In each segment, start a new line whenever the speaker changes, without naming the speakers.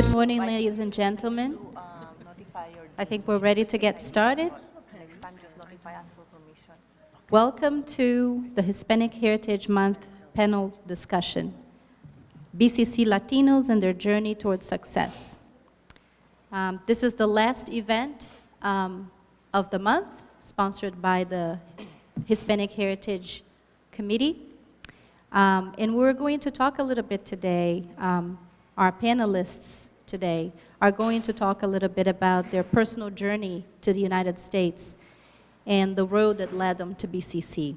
Good morning, ladies and gentlemen. I think we're ready to get started. Welcome to the Hispanic Heritage Month panel discussion, BCC Latinos and their journey towards success. Um, this is the last event um, of the month, sponsored by the Hispanic Heritage Committee. Um, and we're going to talk a little bit today, um, our panelists today are going to talk a little bit about their personal journey to the United States and the road that led them to BCC.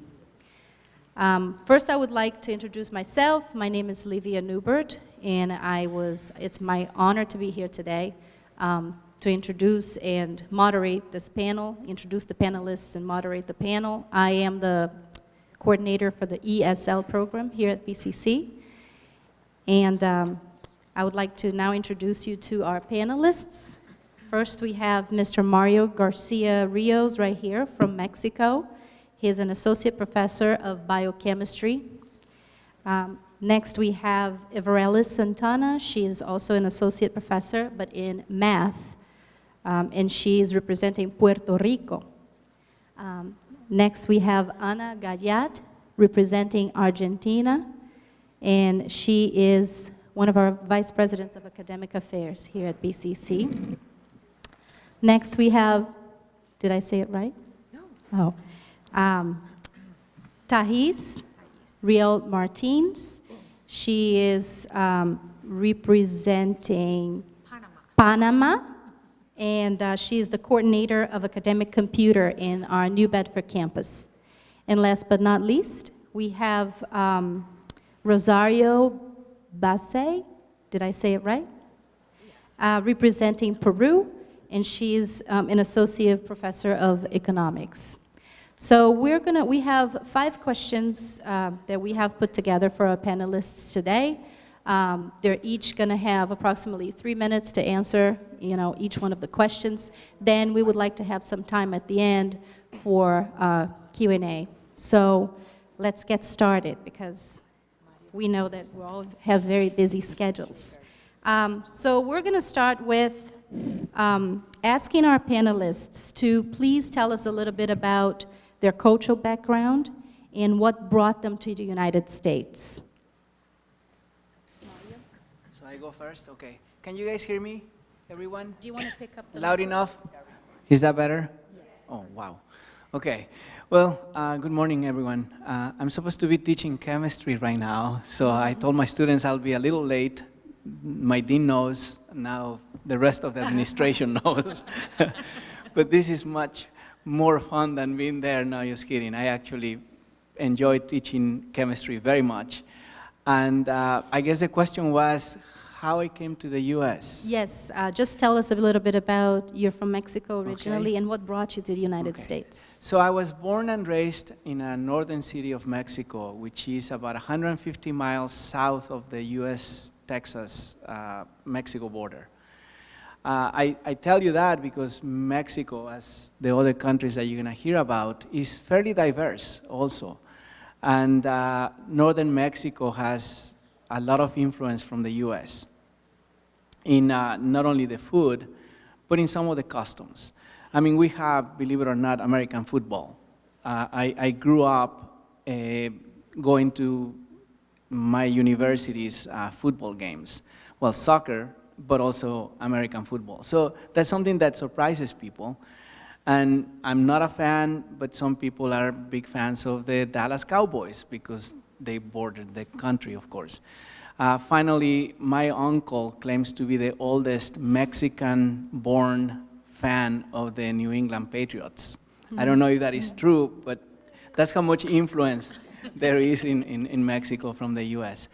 Um, first, I would like to introduce myself. My name is Livia Newbert, and I was, it's my honor to be here today um, to introduce and moderate this panel, introduce the panelists and moderate the panel. I am the coordinator for the ESL program here at BCC. And um, I would like to now introduce you to our panelists. First, we have Mr. Mario Garcia Rios right here from Mexico. He is an associate professor of biochemistry. Um, next, we have Everelis Santana. She is also an associate professor, but in math, um, and she is representing Puerto Rico. Um, Next, we have Ana Gallat, representing Argentina, and she is one of our vice presidents of academic affairs here at BCC. Next, we have, did I say it right? No. Oh. Um, Thais Riel Martins. She is um, representing Panama. Panama and uh, she is the coordinator of academic computer in our New Bedford campus. And last but not least, we have um, Rosario Basse, did I say it right? Uh, representing Peru, and she's um, an associate professor of economics. So we're gonna, we have five questions uh, that we have put together for our panelists today. Um, they're each going to have approximately three minutes to answer, you know, each one of the questions. Then we would like to have some time at the end for uh, Q&A. So let's get started because we know that we all have very busy schedules. Um, so we're going to start with um, asking our panelists to please tell us a little bit about their cultural background and what brought them to the United States.
So I go first? Okay. Can you guys hear me, everyone?
Do you want to pick up
Loud enough? Is that better? Yes. Oh, wow. Okay. Well, uh, good morning, everyone. Uh, I'm supposed to be teaching chemistry right now, so I told my students I'll be a little late. My dean knows, now the rest of the administration knows. but this is much more fun than being there. No, just kidding. I actually enjoy teaching chemistry very much. And uh, I guess the question was, how I came to the U.S.
Yes, uh, just tell us a little bit about, you're from Mexico originally, okay. and what brought you to the United okay. States?
So I was born and raised in a northern city of Mexico, which is about 150 miles south of the U.S. Texas, uh, Mexico border. Uh, I, I, tell you that because Mexico, as the other countries that you're going to hear about, is fairly diverse also. And uh, northern Mexico has a lot of influence from the US in uh, not only the food, but in some of the customs. I mean, we have, believe it or not, American football. Uh, I, I, grew up uh, going to my university's uh, football games. Well, soccer, but also American football. So that's something that surprises people. And I'm not a fan, but some people are big fans of the Dallas Cowboys because they bordered the country, of course. Uh, finally, my uncle claims to be the oldest Mexican-born fan of the New England Patriots. Mm. I don't know if that is true, but that's how much influence there is in, in, in, Mexico from the US.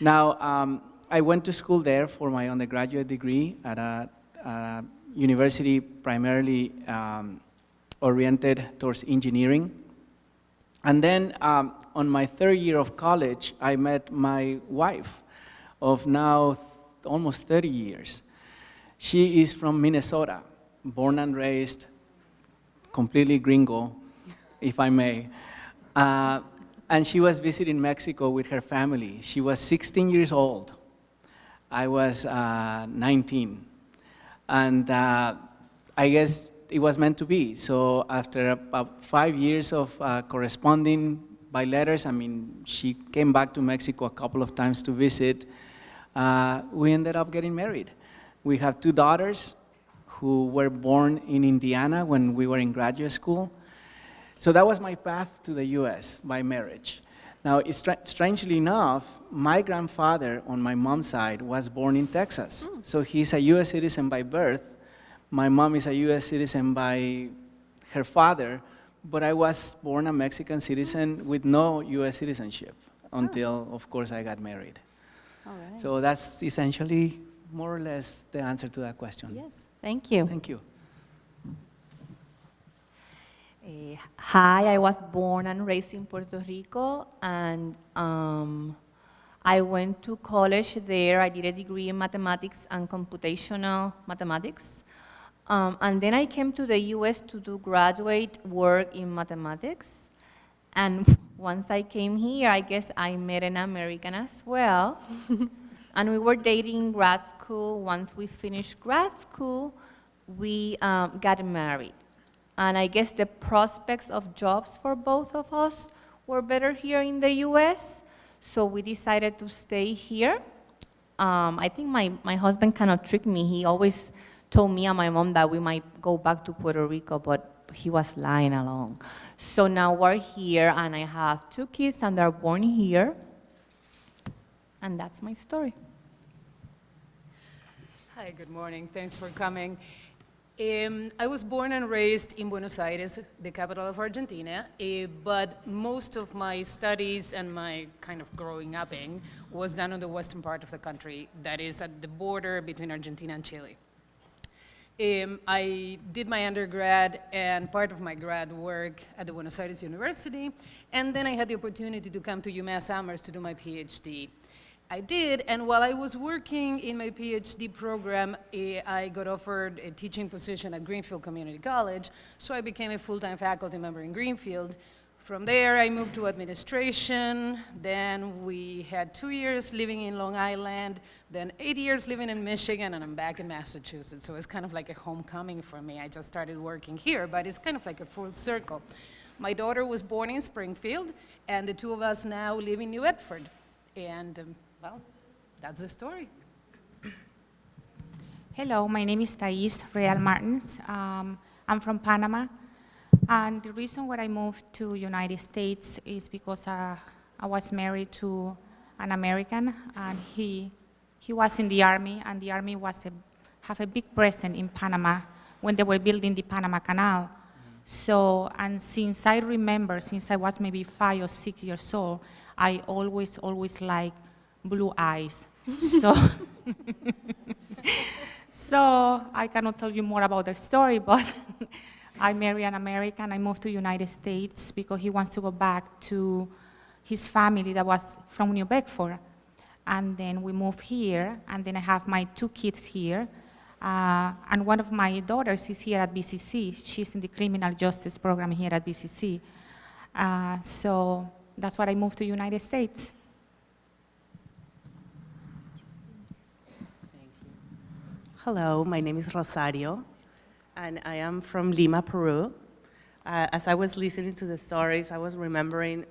Now, um, I went to school there for my undergraduate degree at a, a university primarily um, oriented towards engineering. And then um, on my third year of college, I met my wife of now almost 30 years. She is from Minnesota, born and raised, completely gringo, if I may. Uh, and she was visiting Mexico with her family. She was 16 years old. I was uh, 19. And uh, I guess it was meant to be. So after about five years of uh, corresponding by letters, I mean, she came back to Mexico a couple of times to visit, uh, we ended up getting married. We have two daughters who were born in Indiana when we were in graduate school. So that was my path to the US by marriage. Now, stra strangely enough, my grandfather on my mom's side was born in Texas. Hmm. So he's a US citizen by birth. My mom is a US citizen by her father, but I was born a Mexican citizen hmm. with no US citizenship hmm. until, of course, I got married.
All right.
So that's essentially more or less the answer to that question.
Yes, thank you.
Thank you.
Eh, hi, I was born and raised in Puerto Rico, and um, I went to college there. I did a degree in mathematics and computational mathematics. Um, and then I came to the US to do graduate work in mathematics. And once I came here, I guess I met an American as well. and we were dating in grad school. Once we finished grad school, we um, got married. And I guess the prospects of jobs for both of us were better here in the US. So we decided to stay here. Um, I think my, my husband kind of tricked me. He always told me and my mom that we might go back to Puerto Rico, but he was lying along. So now we're here, and I have two kids, and they're born here. And that's my story.
Hi, good morning. Thanks for coming. Um, I was born and raised in Buenos Aires, the capital of Argentina, uh, but most of my studies and my kind of growing up in was done on the western part of the country, that is at the border between Argentina and Chile. Um, I did my undergrad and part of my grad work at the Buenos Aires University, and then I had the opportunity to come to UMass Amherst to do my PhD. I did, and while I was working in my PhD program, eh, I got offered a teaching position at Greenfield Community College, so I became a full-time faculty member in Greenfield. From there, I moved to administration, then we had two years living in Long Island, then eight years living in Michigan, and I'm back in Massachusetts, so it's kind of like a homecoming for me. I just started working here, but it's kind of like a full circle. My daughter was born in Springfield, and the two of us now live in New Bedford. And um, well, that's the story.
Hello, my name is Thais Real Martins. Um, I'm from Panama. And the reason why I moved to United States is because uh, I was married to an American and he, he was in the army and the army was a, have a big presence in Panama when they were building the Panama Canal. So, and since I remember, since I was maybe five or six years old, I always, always like blue eyes. so, so I cannot tell you more about the story, but I married an American. I moved to United States because he wants to go back to his family that was from New Bedford. And then we moved here, and then I have my two kids here. Uh, and one of my daughters is here at BCC. She's in the criminal justice program here at BCC. Uh, so that's why I moved to United States.
Hello, my name is Rosario, and I am from Lima, Peru. Uh, as I was listening to the stories, I was remembering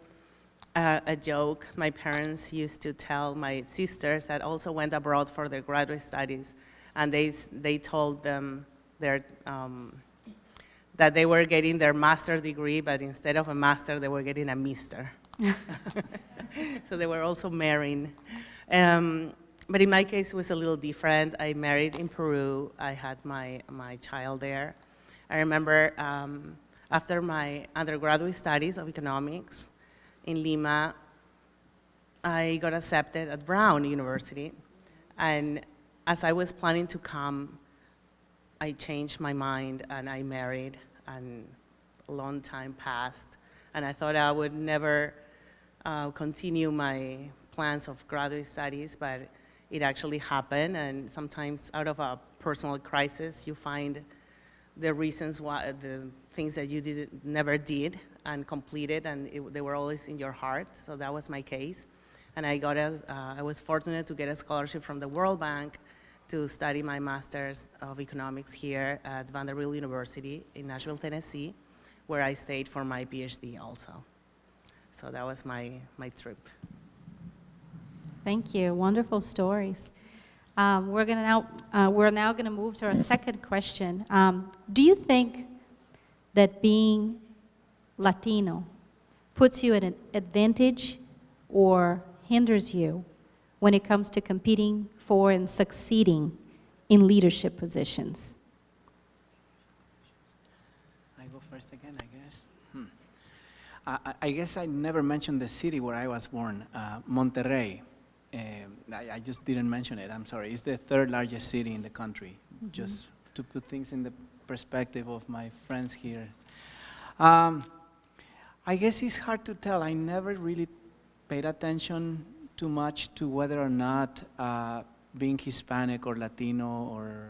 uh, a joke my parents used to tell my sisters that also went abroad for their graduate studies, and they, they told them their, um, that they were getting their master degree, but instead of a master, they were getting a mister. so they were also marrying. Um, but in my case, it was a little different. I married in Peru. I had my, my child there. I remember um, after my undergraduate studies of economics in Lima, I got accepted at Brown University. And as I was planning to come, I changed my mind and I married, and a long time passed. And I thought I would never uh, continue my plans of graduate studies, but it actually happened, and sometimes out of a personal crisis, you find the reasons why, the things that you did, never did and completed, and it, they were always in your heart, so that was my case. And I got a, uh, I was fortunate to get a scholarship from the World Bank to study my master's of economics here at Vanderbilt University in Nashville, Tennessee, where I stayed for my PhD also. So that was my, my trip.
Thank you. Wonderful stories. Um, we're gonna now uh, we're now going to move to our second question. Um, do you think that being Latino puts you at an advantage or hinders you when it comes to competing for and succeeding in leadership positions?
I go first again, I guess. Hmm. I, I- guess I never mentioned the city where I was born, uh, Monterrey. Um, I, I just didn't mention it, I'm sorry. It's the third largest city in the country, just to put things in the perspective of my friends here. Um, I guess it's hard to tell. I never really paid attention too much to whether or not uh, being Hispanic or Latino or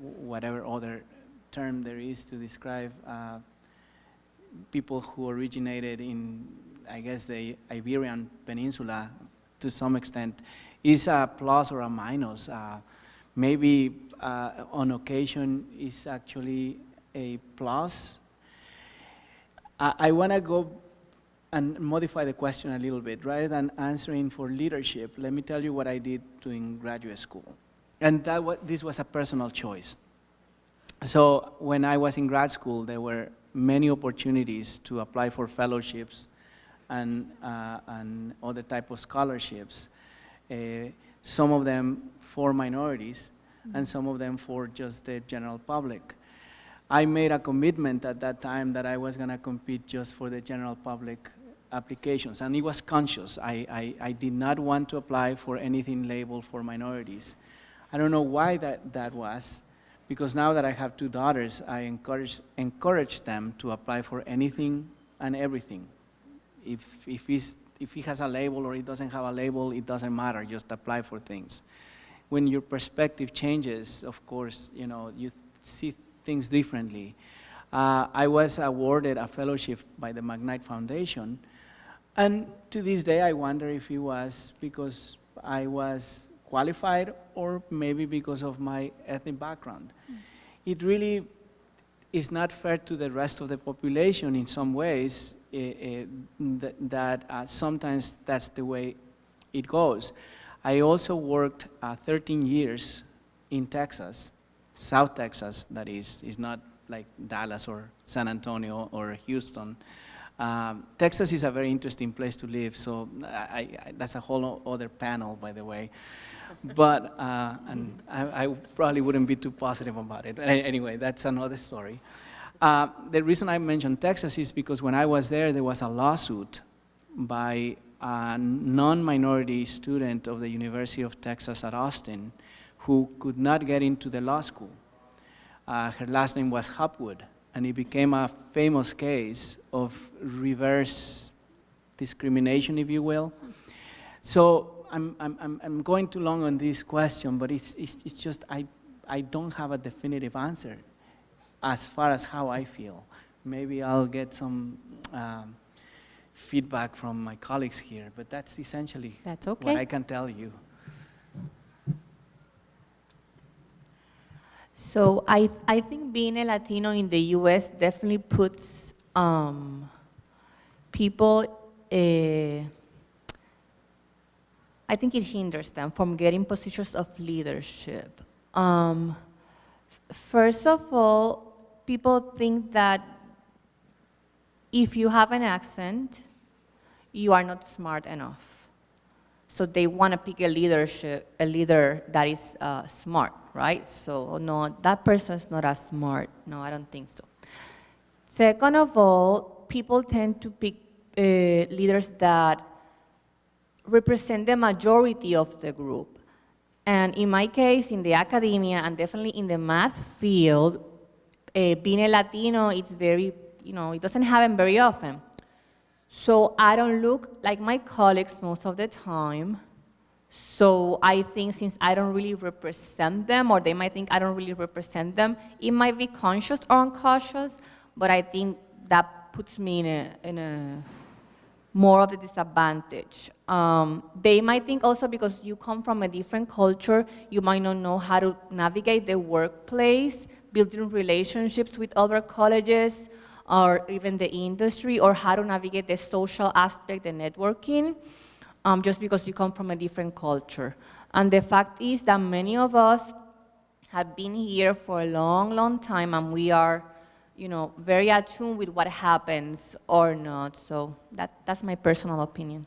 whatever other term there is to describe uh, people who originated in, I guess, the Iberian Peninsula to some extent, is a plus or a minus. Uh, maybe uh, on occasion is actually a plus. I, I want to go and modify the question a little bit. Rather than answering for leadership, let me tell you what I did during graduate school. And that wa this was a personal choice. So when I was in grad school, there were many opportunities to apply for fellowships and, uh, and other type of scholarships. Uh, some of them for minorities and some of them for just the general public. I made a commitment at that time that I was going to compete just for the general public applications, and it was conscious. I, I, I did not want to apply for anything labeled for minorities. I don't know why that, that was, because now that I have two daughters, I encourage, encourage them to apply for anything and everything. If, if, he's, if he has a label or he doesn't have a label, it doesn't matter, just apply for things. When your perspective changes, of course, you know, you see things differently. Uh, I was awarded a fellowship by the McKnight Foundation, and to this day I wonder if it was because I was qualified or maybe because of my ethnic background. It really is not fair to the rest of the population in some ways th- that uh, sometimes that's the way it goes. I also worked uh, 13 years in Texas, South Texas, that is, is not like Dallas or San Antonio or Houston. Um, Texas is a very interesting place to live, so I, I, that's a whole other panel, by the way. But, uh, and I, I probably wouldn't be too positive about it. Anyway, that's another story. Uh, the reason I mentioned Texas is because when I was there, there was a lawsuit by a non-minority student of the University of Texas at Austin who could not get into the law school. Uh, her last name was Hopwood, and it became a famous case of reverse discrimination, if you will. So I'm, I'm, I'm- going too long on this question, but it's, it's, it's just I, I don't have a definitive answer as far as how I feel. Maybe I'll get some um, feedback from my colleagues here, but that's essentially
That's
what I can tell you.
So I, I think being a Latino in the U.S. definitely puts um, people, uh, I think it hinders them from getting positions of leadership. Um, first of all, people think that if you have an accent, you are not smart enough. So they want to pick a leadership, a leader that is uh, smart, right? So no, that person is not as smart. No, I don't think so. Second of all, people tend to pick uh, leaders that represent the majority of the group. And in my case, in the academia and definitely in the math field, being a Latino, it's very, you know, it doesn't happen very often. So I don't look like my colleagues most of the time. So I think since I don't really represent them, or they might think I don't really represent them, it might be conscious or unconscious, but I think that puts me in a, in a more of a disadvantage. Um, they might think also because you come from a different culture, you might not know how to navigate the workplace, building relationships with other colleges, or even the industry, or how to navigate the social aspect, the networking, um, just because you come from a different culture. And the fact is that many of us have been here for a long, long time, and we are you know, very attuned with what happens or not. So that, that's my personal opinion.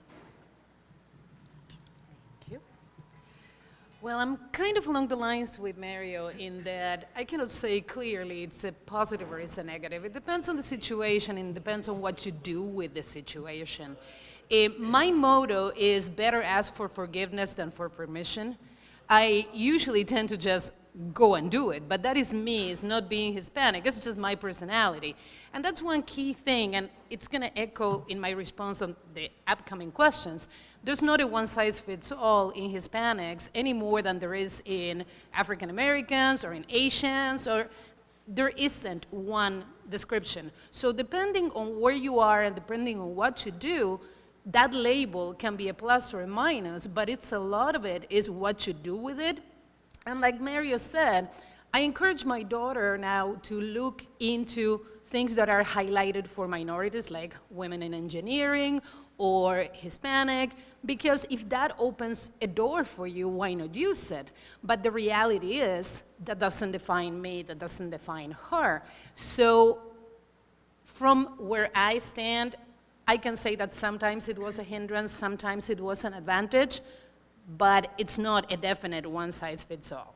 Thank you. Well, I'm kind of along the lines with Mario in that I cannot say clearly it's a positive or it's a negative. It depends on the situation and depends on what you do with the situation. Eh, my motto is better ask for forgiveness than for permission. I usually tend to just go and do it. But that is me, it's not being Hispanic, it's just my personality. And that's one key thing, and it's gonna echo in my response on the upcoming questions. There's not a one size fits all in Hispanics any more than there is in African Americans or in Asians, or there isn't one description. So depending on where you are and depending on what you do, that label can be a plus or a minus, but it's a lot of it is what you do with it and like Mario said, I encourage my daughter now to look into things that are highlighted for minorities, like women in engineering or Hispanic, because if that opens a door for you, why not use it? But the reality is, that doesn't define me, that doesn't define her. So from where I stand, I can say that sometimes it was a hindrance, sometimes it was an advantage, but it's not a definite one size fits all.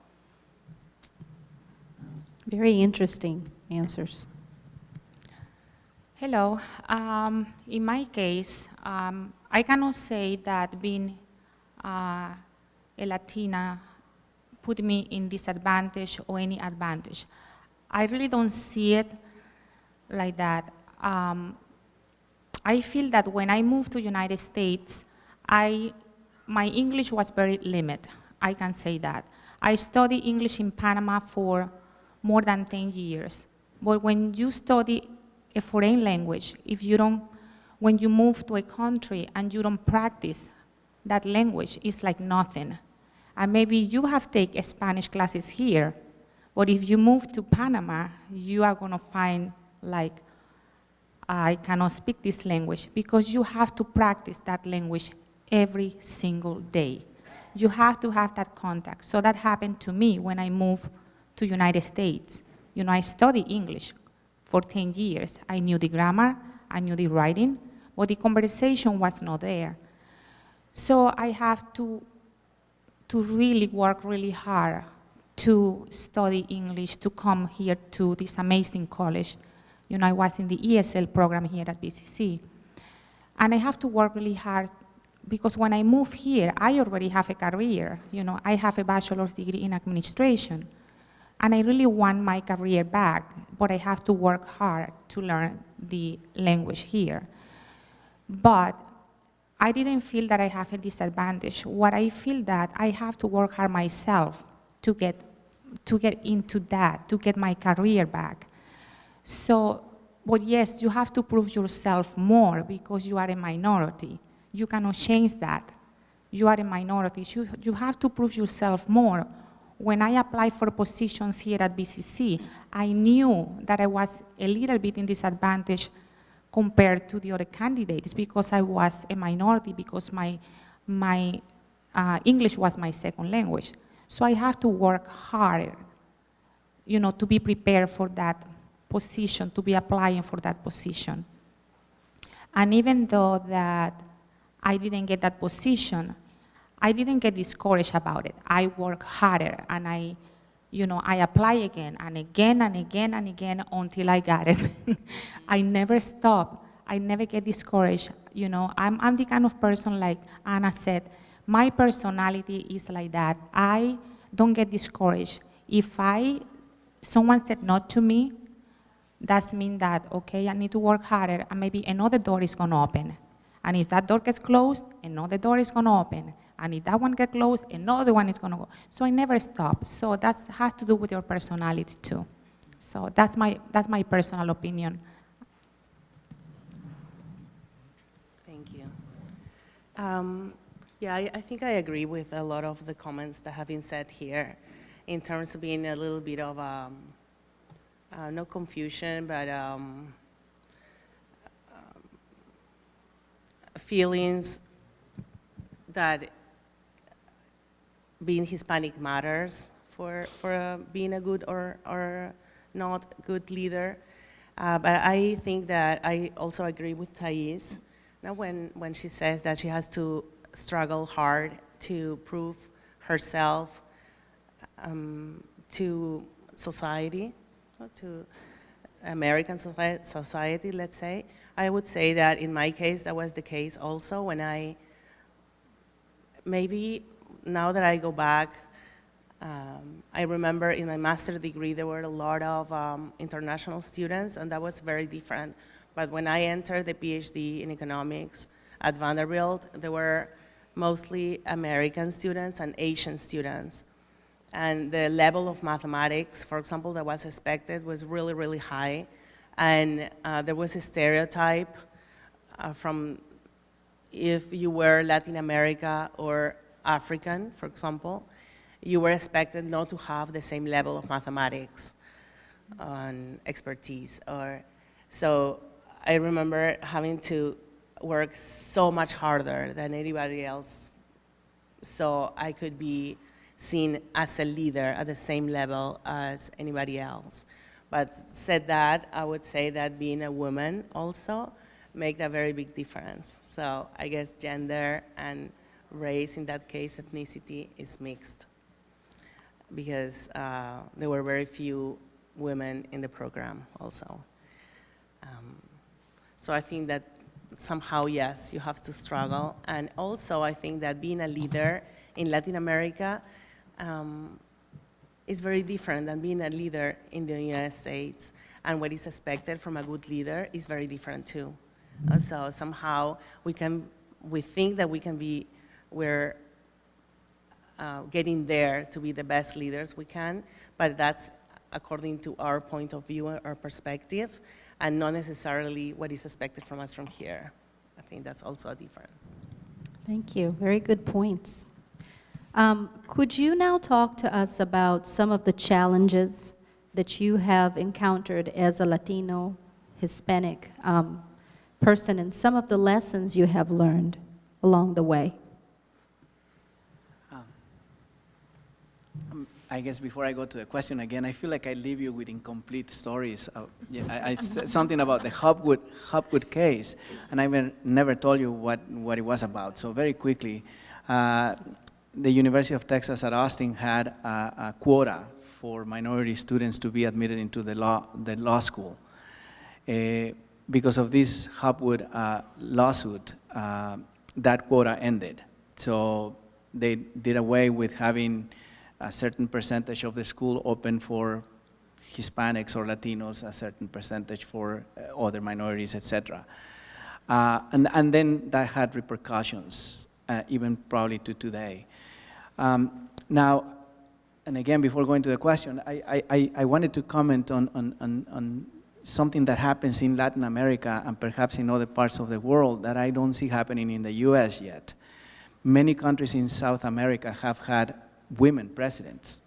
Very interesting answers.
Hello. Um, in my case, um, I cannot say that being uh, a Latina put me in disadvantage or any advantage. I really don't see it like that. Um, I feel that when I moved to United States, I my English was very limited, I can say that. I studied English in Panama for more than 10 years. But when you study a foreign language, if you don't, when you move to a country and you don't practice that language, it's like nothing. And maybe you have taken Spanish classes here, but if you move to Panama, you are gonna find like, I cannot speak this language because you have to practice that language every single day. You have to have that contact. So that happened to me when I moved to United States. You know, I study English for 10 years. I knew the grammar, I knew the writing, but the conversation was not there. So I have to, to really work really hard to study English, to come here to this amazing college. You know, I was in the ESL program here at BCC. And I have to work really hard because when I move here, I already have a career. You know, I have a bachelor's degree in administration. And I really want my career back, but I have to work hard to learn the language here. But I didn't feel that I have a disadvantage. What I feel that I have to work hard myself to get, to get into that, to get my career back. So, but yes, you have to prove yourself more because you are a minority. You cannot change that. You are a minority. You, you have to prove yourself more. When I applied for positions here at BCC, I knew that I was a little bit in disadvantage compared to the other candidates because I was a minority, because my, my uh, English was my second language. So I have to work harder, you know, to be prepared for that position, to be applying for that position. And even though that I didn't get that position, I didn't get discouraged about it. I work harder and I, you know, I apply again and again and again and again until I got it. I never stop. I never get discouraged. You know, I'm, I'm the kind of person like Anna said, my personality is like that. I don't get discouraged. If I, someone said not to me, that means that, okay, I need to work harder and maybe another door is gonna open. And if that door gets closed, another door is going to open. And if that one gets closed, another one is going to go. So I never stop. So that has to do with your personality too. So that's my, that's my personal opinion.
Thank Thank you. Um, yeah, I, I think I agree with a lot of the comments that have been said here in terms of being a little bit of um, uh, no confusion, but um, um, feelings that being Hispanic matters for, for uh, being a good or, or not good leader. Uh, but I think that I also agree with Thais now when, when she says that she has to struggle hard to prove herself um, to society, to American society, let's say. I would say that in my case, that was the case also when I, maybe now that I go back, um, I remember in my master's degree, there were a lot of um, international students, and that was very different. But when I entered the PhD in economics at Vanderbilt, there were mostly American students and Asian students. And the level of mathematics, for example, that was expected was really, really high. And uh, there was a stereotype uh, from if you were Latin America or African, for example, you were expected not to have the same level of mathematics and expertise. Or, so I remember having to work so much harder than anybody else so I could be seen as a leader at the same level as anybody else. But said that, I would say that being a woman also make a very big difference. So I guess gender and race, in that case, ethnicity, is mixed because uh, there were very few women in the program also. Um, so I think that somehow, yes, you have to struggle. And also, I think that being a leader in Latin America um, is very different than being a leader in the United States. And what is expected from a good leader is very different too. Uh, so somehow we can, we think that we can be, we're uh, getting there to be the best leaders we can, but that's according to our point of view, our perspective, and not necessarily what is expected from us from here. I think that's also a difference.
Thank you. Very good points. Um, could you now talk to us about some of the challenges that you have encountered as a Latino, Hispanic um, person, and some of the lessons you have learned along the way?
I guess before I go to the question again, I feel like I leave you with incomplete stories. Of, yeah, I, I said something about the Hopwood, Hopwood case, and I never, never told you what, what it was about. So very quickly, uh, the University of Texas at Austin had a, a, quota for minority students to be admitted into the law, the law school. Uh, because of this Hopwood uh, lawsuit, uh, that quota ended. So they did away with having a certain percentage of the school open for Hispanics or Latinos, a certain percentage for uh, other minorities, etc. Uh, and, and then that had repercussions, uh, even probably to today. Um, now, and again, before going to the question, I, I, I wanted to comment on, on, on, on something that happens in Latin America and perhaps in other parts of the world that I don't see happening in the US yet. Many countries in South America have had women presidents.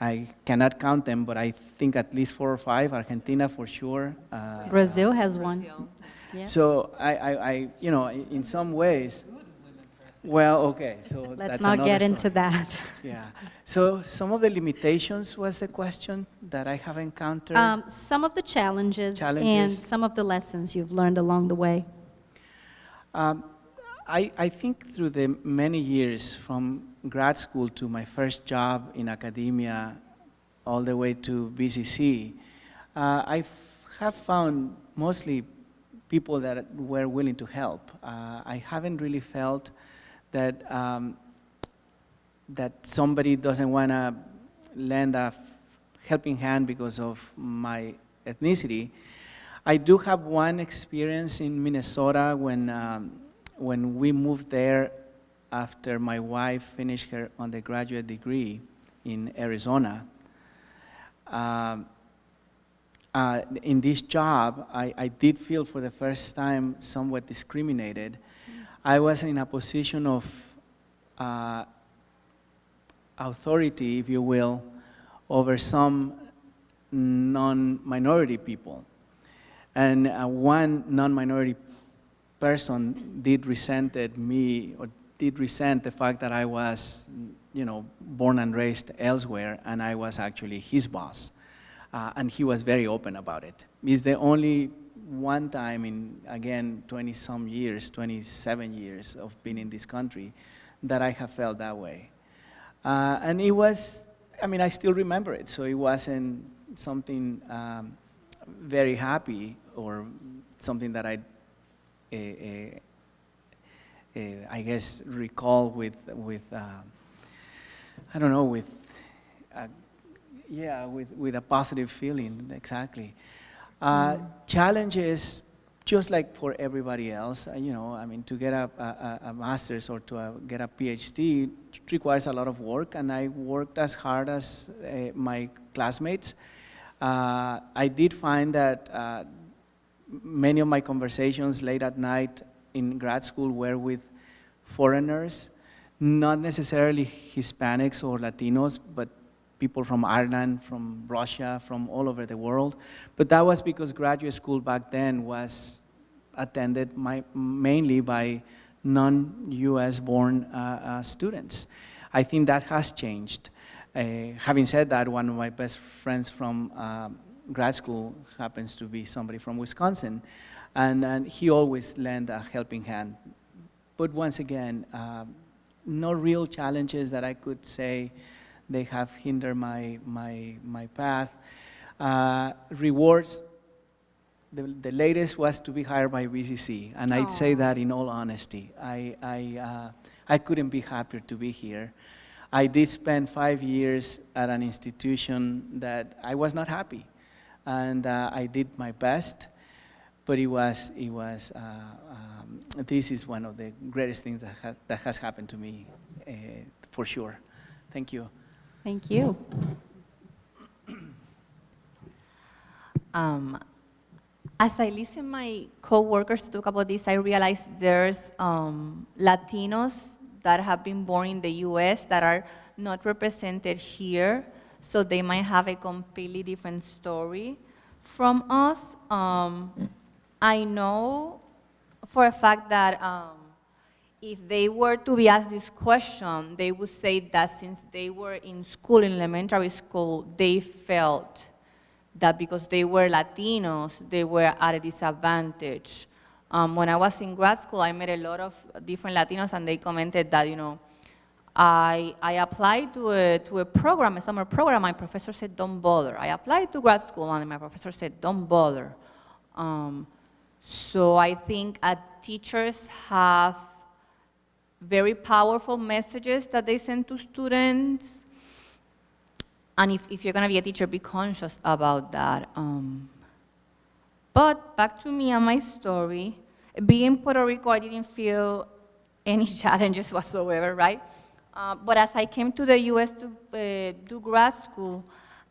I cannot count them, but I think at least four or five, Argentina for sure. Uh,
Brazil has one. Yeah.
So I, I, I, you know, in some ways, well, okay, so
Let's
that's
not
another
get into that.
Yeah. So some of the limitations was the question that I have encountered.
Um, some of the challenges, and some of the lessons you've learned along the way.
Um, I, I think through the many years from grad school to my first job in academia, all the way to BCC, uh, I have found mostly people that were willing to help. Uh, I haven't really felt that um, that somebody doesn't want to lend a helping hand because of my ethnicity. I do have one experience in Minnesota when um, when we moved there after my wife finished her undergraduate degree in Arizona, um, uh, in this job, I, I did feel for the first time somewhat discriminated. I was in a position of uh, authority, if you will, over some non-minority people. And uh, one non-minority person did resented me or did resent the fact that I was, you know, born and raised elsewhere and I was actually his boss. Uh, and he was very open about it. It's the only one time in, again, 20 some years, 27 years of being in this country that I have felt that way. Uh, and it was, I mean, I still remember it, so it wasn't something um, very happy or something that I, uh, uh, I guess, recall with, with uh, I don't know, with, uh, yeah, with, with a positive feeling, exactly. Uh, Challenges, just like for everybody else, uh, you know, I mean, to get a, a, a master's or to uh, get a PhD requires a lot of work, and I worked as hard as uh, my classmates. Uh, I did find that uh, many of my conversations late at night in grad school were with foreigners, not necessarily Hispanics or Latinos, but people from Ireland, from Russia, from all over the world. But that was because graduate school back then was attended my, mainly by non-US born uh, uh, students. I think that has changed. Uh, having said that, one of my best friends from um, grad school happens to be somebody from Wisconsin, and, and he always lent a helping hand. But once again, um, no real challenges that I could say they have hindered my, my, my path. Uh, rewards, the, the latest was to be hired by BCC, and I'd say that in all honesty. I, I, uh, I couldn't be happier to be here. I did spend five years at an institution that I was not happy, and uh, I did my best, but it was, it was uh, um, this is one of the greatest things that, ha that has happened to me, uh, for sure. Thank you.
Thank you.
Um, as I listen my co-workers talk about this, I realize there's um, Latinos that have been born in the U.S. that are not represented here, so they might have a completely different story from us. Um, I know for a fact that um, if they were to be asked this question, they would say that since they were in school, in elementary school, they felt that because they were Latinos, they were at a disadvantage. Um, when I was in grad school, I met a lot of different Latinos, and they commented that, you know, I, I applied to a, to a program, a summer program, my professor said, don't bother. I applied to grad school, and my professor said, don't bother. Um, so I think uh, teachers have very powerful messages that they send to students. And if, if you're going to be a teacher, be conscious about that. Um, but back to me and my story. Being Puerto Rico, I didn't feel any challenges whatsoever, right? Uh, but as I came to the US to uh, do grad school,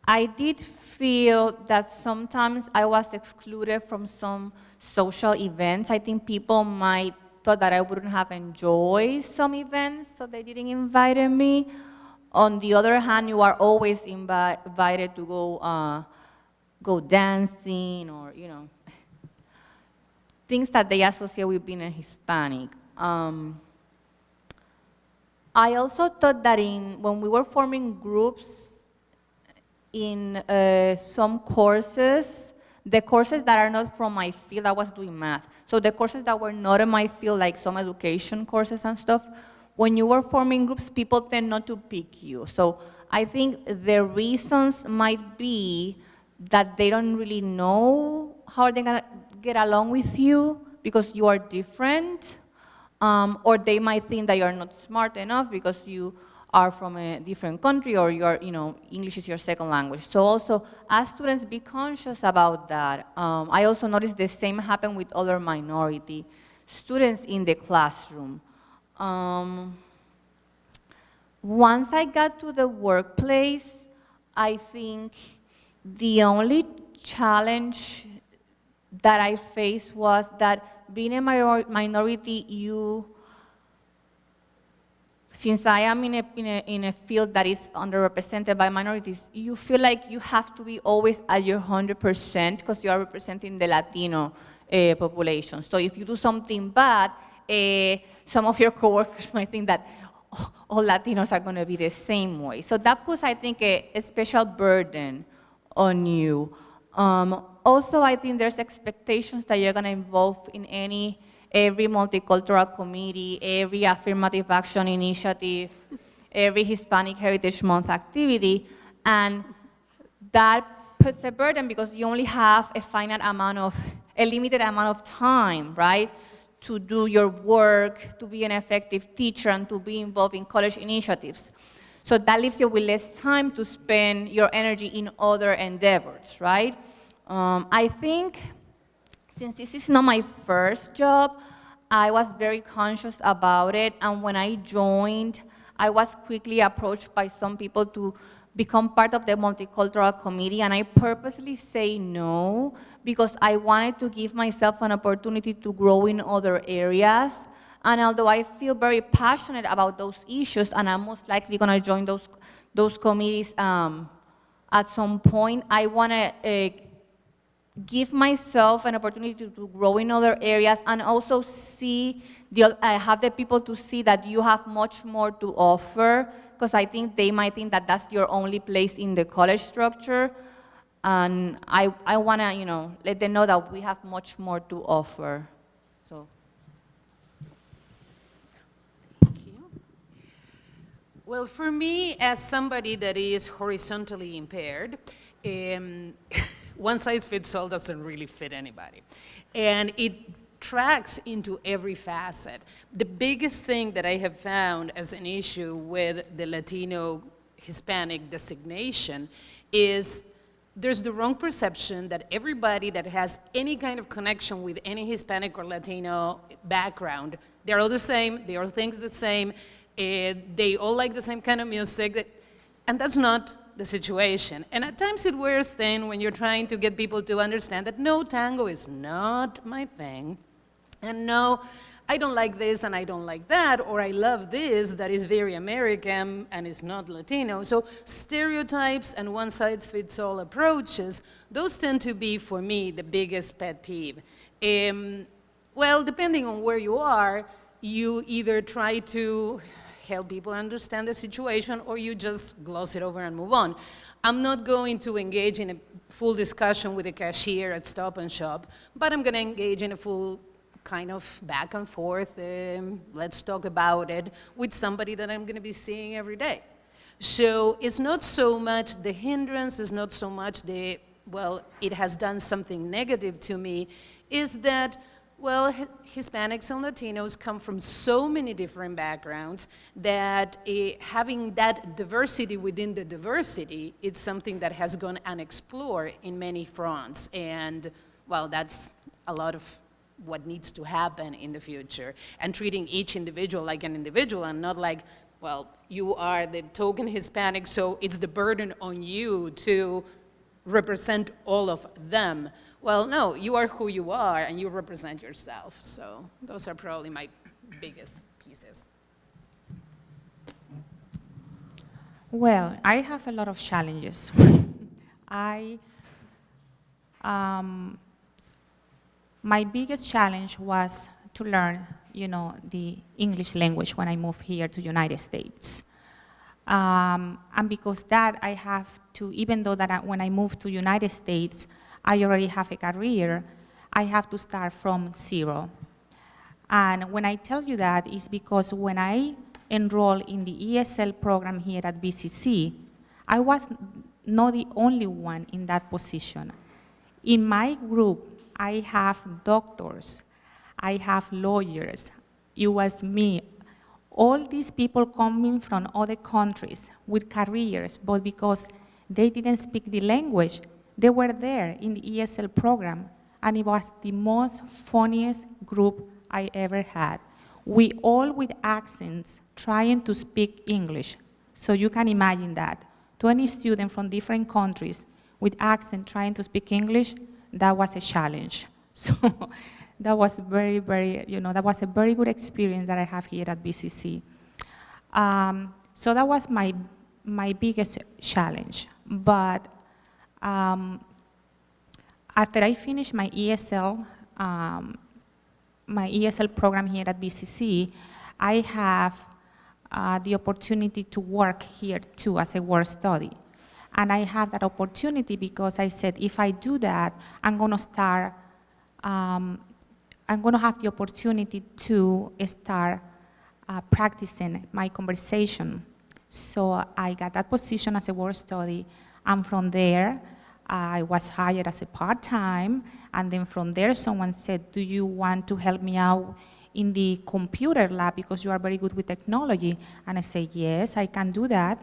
I did feel that sometimes I was excluded from some social events. I think people might thought that I wouldn't have enjoyed some events, so they didn't invite me. On the other hand, you are always invi invited to go, uh, go dancing or, you know, things that they associate with being a Hispanic. Um, I also thought that in, when we were forming groups in uh, some courses, the courses that are not from my field, I was doing math. So the courses that were not in my field, like some education courses and stuff, when you were forming groups, people tend not to pick you. So I think the reasons might be that they don't really know how they're gonna get along with you because you are different, um, or they might think that you're not smart enough because you are from a different country or you're, you know, English is your second language. So also, as students, be conscious about that. Um, I also noticed the same happened with other minority students in the classroom. Um, once I got to the workplace, I think the only challenge that I faced was that being a minor minority, you, since I am in a, in, a, in a field that is underrepresented by minorities, you feel like you have to be always at your 100% because you are representing the Latino uh, population. So if you do something bad, uh, some of your coworkers might think that oh, all Latinos are going to be the same way. So that puts, I think, a, a special burden on you. Um, also, I think there's expectations that you're going to involve in any, every multicultural committee, every affirmative action initiative, every Hispanic Heritage Month activity, and that puts a burden because you only have a finite amount of, a limited amount of time, right? To do your work, to be an effective teacher, and to be involved in college initiatives. So that leaves you with less time to spend your energy in other endeavors, right? Um, I think since this is not my first job, I was very conscious about it, and when I joined, I was quickly approached by some people to become part of the multicultural committee, and I purposely say no because I wanted to give myself an opportunity to grow in other areas. And although I feel very passionate about those issues, and I'm most likely going to join those, those committees um, at some point, I want to uh, give myself an opportunity to, to, grow in other areas and also see, the, uh, have the people to see that you have much more to offer, because I think they might think that that's your only place in the college structure. And I, I want to, you know, let them know that we have much more to offer. So.
Well, for me, as somebody that is horizontally impaired, um, one size fits all doesn't really fit anybody. And it tracks into every facet. The biggest thing that I have found as an issue with the Latino Hispanic designation is there's the wrong perception that everybody that has any kind of connection with any Hispanic or Latino background, they're all the same, they all think the same, uh, they all like the same kind of music, and that's not the situation. And at times it wears thin when you're trying to get people to understand that no, tango is not my thing, and no, I don't like this and I don't like that, or I love this that is very American and is not Latino. So stereotypes and one-size-fits-all approaches, those tend to be, for me, the biggest pet peeve. Um, well, depending on where you are, you either try to help people understand the situation or you just gloss it over and move on. I'm not going to engage in a full discussion with the cashier at Stop and Shop, but I'm going to engage in a full kind of back and forth, um, let's talk about it, with somebody that I'm going to be seeing every day. So it's not so much the hindrance, it's not so much the, well, it has done something negative to me, is that well, Hispanics and Latinos come from so many different backgrounds that uh, having that diversity within the diversity is something that has gone unexplored in many fronts. And, well, that's a lot of what needs to happen in the future. And treating each individual like an individual and not like, well, you are the token Hispanic, so it's the burden on you to represent all of them. Well, no, you are who you are and you represent yourself. So those are probably my biggest pieces.
Well, I have a lot of challenges. I, um, my biggest challenge was to learn, you know, the English language when I moved here to United States. Um, and because that, I have to, even though that I, when I moved to United States, I already have a career, I have to start from zero. And when I tell you that, it's because when I enrolled in the ESL program here at BCC, I was not the only one in that position. In my group, I have doctors, I have lawyers, it was me. All these people coming from other countries with careers, but because they didn't speak the language, they were there in the ESL program, and it was the most funniest group I ever had. We all with accents trying to speak English. So you can imagine that. 20 students from different countries with accent trying to speak English, that was a challenge. So that was very, very, you know, that was a very good experience that I have here at BCC. Um, so that was my, my biggest challenge. But um, after I finished my ESL, um, my ESL program here at BCC, I have uh, the opportunity to work here too as a work study. And I have that opportunity because I said, if I do that, I'm going to start, um, I'm going to have the opportunity to start uh, practicing my conversation. So I got that position as a work study, and from there, I was hired as a part-time, and then from there, someone said, do you want to help me out in the computer lab because you are very good with technology? And I said, yes, I can do that.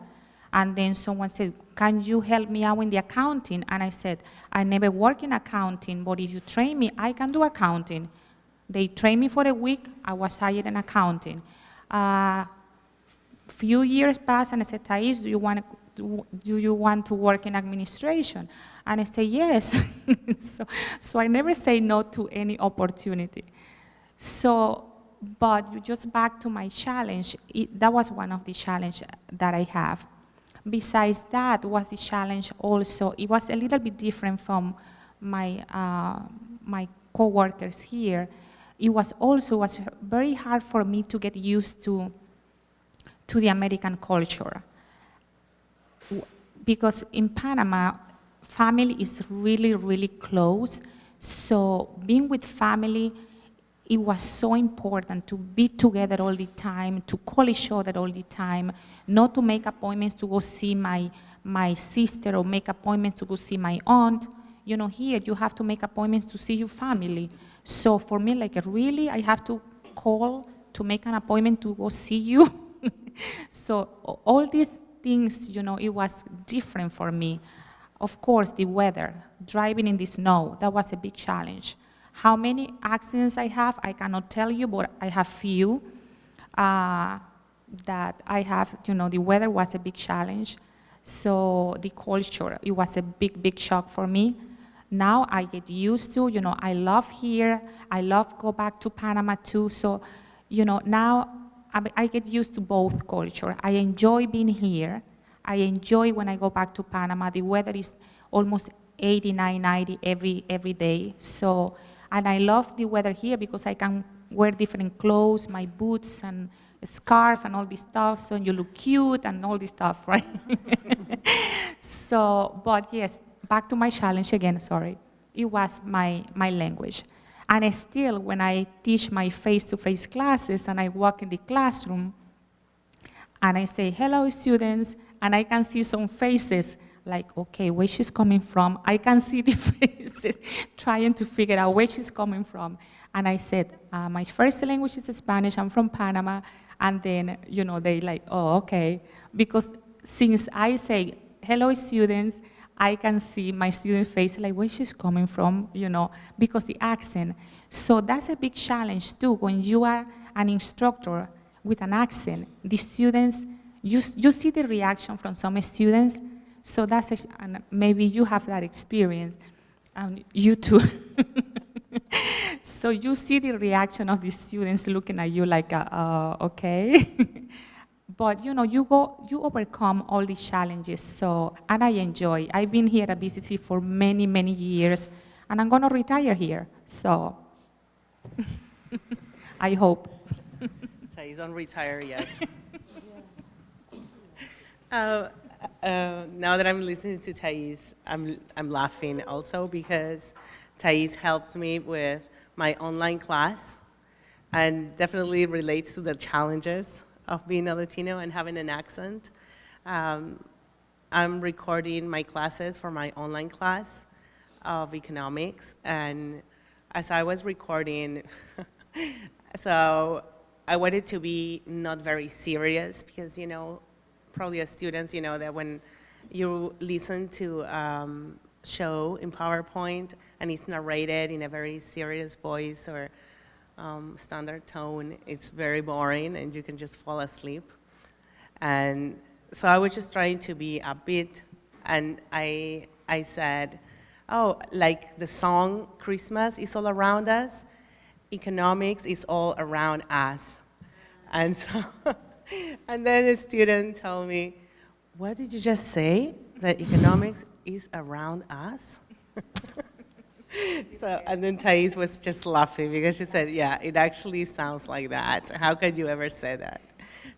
And then someone said, can you help me out in the accounting? And I said, I never work in accounting, but if you train me, I can do accounting. They trained me for a week, I was hired in accounting. Uh, few years passed and I said, Thais, do you want to, do you want to work in administration? And I say, yes. so, so I never say no to any opportunity. So, but just back to my challenge, it, that was one of the challenges that I have. Besides that was the challenge also, it was a little bit different from my, uh, my co-workers here. It was also was very hard for me to get used to, to the American culture. Because in Panama, family is really, really close. So being with family, it was so important to be together all the time, to call each other all the time, not to make appointments to go see my, my sister or make appointments to go see my aunt. You know, here you have to make appointments to see your family. So for me, like really, I have to call to make an appointment to go see you. so all these things, you know, it was different for me. Of course, the weather, driving in the snow, that was a big challenge. How many accidents I have, I cannot tell you, but I have few. Uh, that I have, you know, the weather was a big challenge. So the culture, it was a big, big shock for me. Now I get used to, you know, I love here. I love go back to Panama too. So, you know, now I get used to both culture. I enjoy being here. I enjoy when I go back to Panama. The weather is almost 89, 90 every, every day. So, and I love the weather here because I can wear different clothes, my boots and scarf and all this stuff, so you look cute and all this stuff, right? so, but yes, back to my challenge again, sorry. It was my, my language. And still, when I teach my face-to-face -face classes and I walk in the classroom, and I say, hello, students, and I can see some faces like, okay, where she's coming from. I can see the faces trying to figure out where she's coming from. And I said, uh, my first language is Spanish, I'm from Panama. And then, you know, they like, oh, okay. Because since I say, hello, students, I can see my student face, like where she's coming from, you know, because the accent. So that's a big challenge too, when you are an instructor with an accent. The students, you, you see the reaction from some students, so that's, a, and maybe you have that experience, um, you too. so you see the reaction of the students looking at you like, uh, uh, okay. but you know, you go, you overcome all these challenges. So, and I enjoy. I've been here at BCC for many, many years, and I'm gonna retire here. So, I hope.
So you don't retire yet. uh, uh, now that I'm listening to Thais, I'm, I'm laughing also because Thais helps me with my online class and definitely relates to the challenges of being a Latino and having an accent. Um, I'm recording my classes for my online class of economics and as I was recording, so I wanted to be not very serious because, you know, probably as students, you know, that when you listen to um, show in PowerPoint and it's narrated in a very serious voice or um, standard tone, it's very boring and you can just fall asleep. And so I was just trying to be a bit, and I I said, oh, like the song Christmas is all around us, economics is all around us. And so, and then a student told me, what did you just say? That economics is around us? so, and then Thais was just laughing because she said, yeah, it actually sounds like that. How could you ever say that?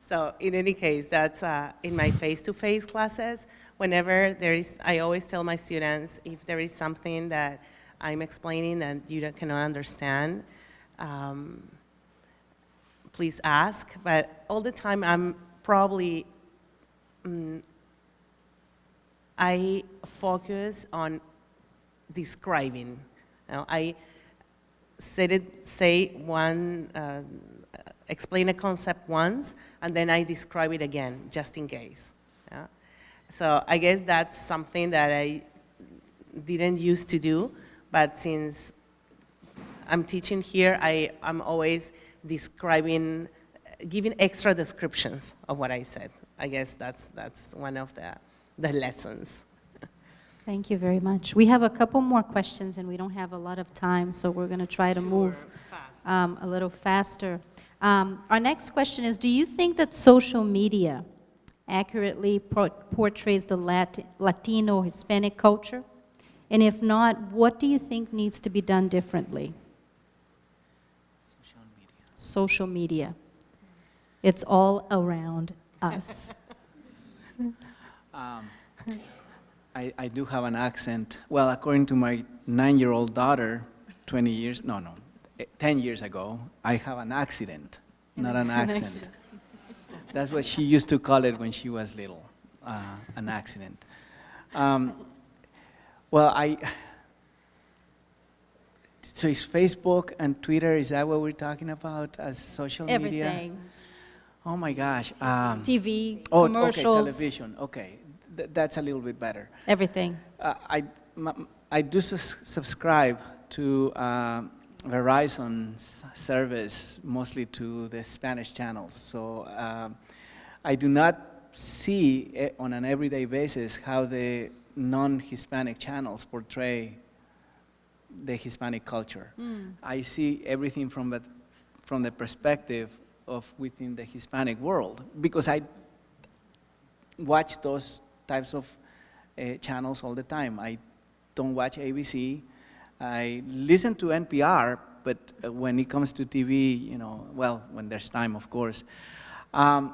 So in any case, that's uh, in my face-to-face classes. Whenever there is, I always tell my students, if there is something that I'm explaining and you cannot understand, um, please ask. But all the time, I'm probably, mm, I focus on describing. Know, I said it, say one, uh, explain a concept once, and then I describe it again, just in case. yeah. So I guess that's something that I didn't used to do, but since I'm teaching here, I, I'm always describing, giving extra descriptions of what I said. I guess that's, that's one of the, the lessons.
Thank you very much. We have a couple more questions, and we don't have a lot of time, so we're going to try to move um, a little faster. Um, Our next question is, do you think that social media accurately por- portrays the Lat- Latino Hispanic culture? And if not, what do you think needs to be done differently?
Social media.
Social media. It's all around us.
Um, I, I do have an accent. Well, according to my nine-year-old daughter, 20 years, no, no, eh, 10 years ago, I have an accident, not an accent. That's what she used to call it when she was little, uh, an accident. Um, well, I, so is Facebook and Twitter, is that what we're talking about as social media?
Everything.
Oh my gosh. Um,
TV,
Oh,
commercials.
okay, television, okay. Th- That's a little bit better.
Everything.
Uh, I, m- I do sus- subscribe to um, Verizon's service, mostly to the Spanish channels. So um, I do not see eh, on an everyday basis how the non-Hispanic channels portray the Hispanic culture. I see everything from the, from the perspective of within the Hispanic world because I watch those types of uh, channels all the time. I don't watch ABC. I listen to NPR, but uh, when it comes to TV, you know, well, when there's time, of course. Um,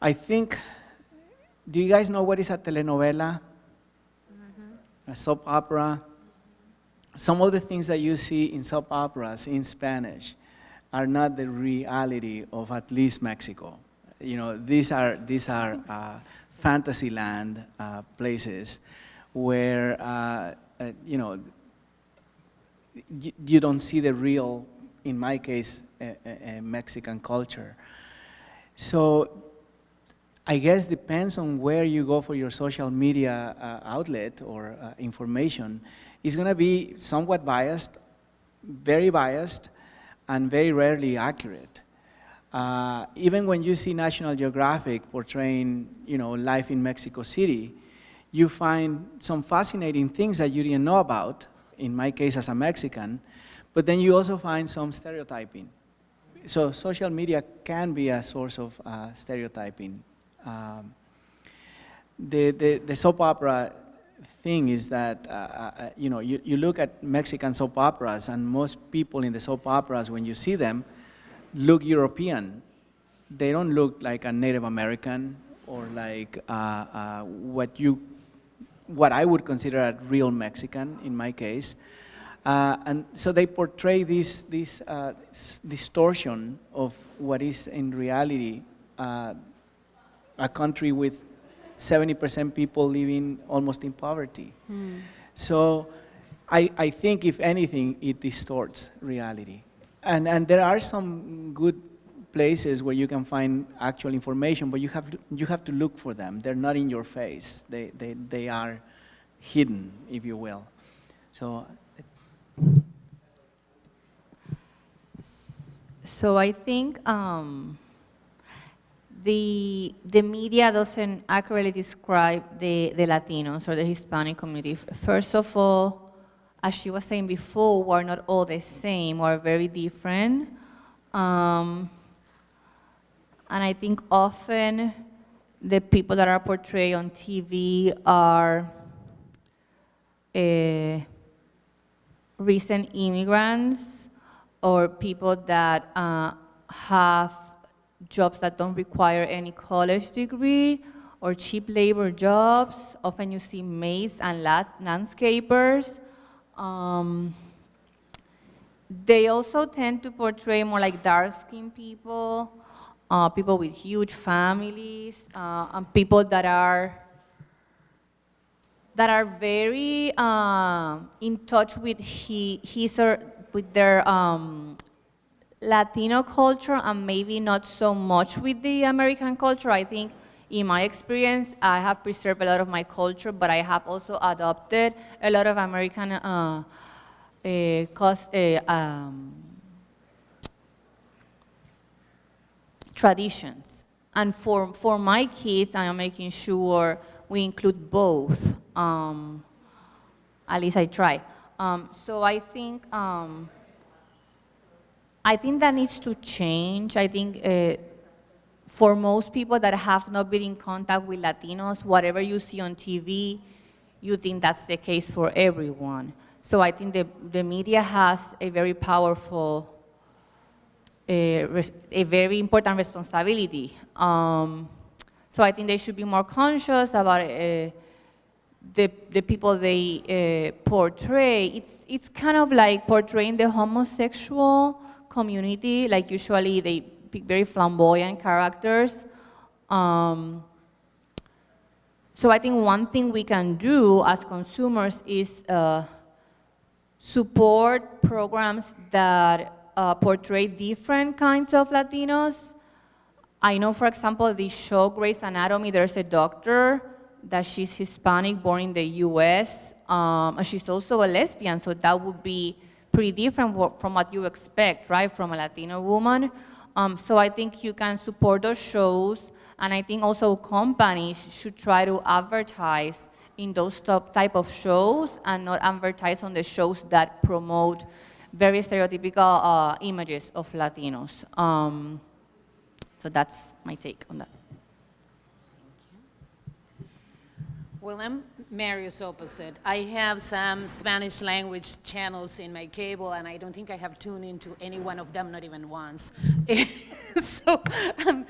I think, do you guys know what is a telenovela? A soap opera? Some of the things that you see in soap operas in Spanish are not the reality of at least Mexico. You know, these are, these are uh, fantasy land uh, places where, uh, uh, you know, you, don't see the real, in my case, Mexican culture. So I guess depends on where you go for your social media uh, outlet or uh, information. It's going to be somewhat biased, very biased, and very rarely accurate. Uh, even when you see National Geographic portraying, you know, life in Mexico City, you find some fascinating things that you didn't know about, in my case as a Mexican, but then you also find some stereotyping. So social media can be a source of uh, stereotyping. Um, the, the, the soap opera thing is that, uh, uh, you know, you, you look at Mexican soap operas and most people in the soap operas, when you see them, look European. They don't look like a Native American or like uh, uh, what you, what I would consider a real Mexican in my case. Uh, and so they portray this, this uh, s- distortion of what is in reality uh, a country with 70% people living almost in poverty. So I, I think, if anything, it distorts reality. And, and there are some good places where you can find actual information, but you have to, you have to look for them. They're not in your face. They, they, they are hidden, if you will. So
So I think um, the, the media doesn't accurately describe the, the Latinos or the Hispanic community. First of all, as she was saying before, we're not all the same, we're very different. Um, and I think often the people that are portrayed on TV are uh, recent immigrants or people that uh, have jobs that don't require any college degree or cheap labor jobs. Often you see maids and landscapers. Um, they also tend to portray more like dark-skinned people, uh, people with huge families, uh, and people that are that are very uh, in touch with he, his or with their um, Latino culture and maybe not so much with the American culture. I think in my experience, I have preserved a lot of my culture, but I have also adopted a lot of American uh, uh, cos- uh, um, traditions. And for, for my kids, I am making sure we include both. Um, at least I try. Um, so I think, um, I think that needs to change. I think uh, for most people that have not been in contact with Latinos, whatever you see on TV, you think that's the case for everyone. So I think the, the media has a very powerful, a, a very important responsibility. Um, so I think they should be more conscious about uh, the, the people they uh, portray. It's, it's kind of like portraying the homosexual community, like usually they very flamboyant characters. Um, so I think one thing we can do as consumers is uh, support programs that uh, portray different kinds of Latinos. I know, for example, the show Grey's Anatomy, there's a doctor that she's Hispanic, born in the US, um, and she's also a lesbian, so that would be pretty different from what you expect, right, from a Latino woman. Um, so I think you can support those shows, and I think also companies should try to advertise in those type of shows and not advertise on the shows that promote very stereotypical uh, images of Latinos. Um, so that's my take on that.
Well, I'm Mario's opposite. I have some Spanish language channels in my cable, and I don't think I have tuned into any one of them, not even once. so I'm,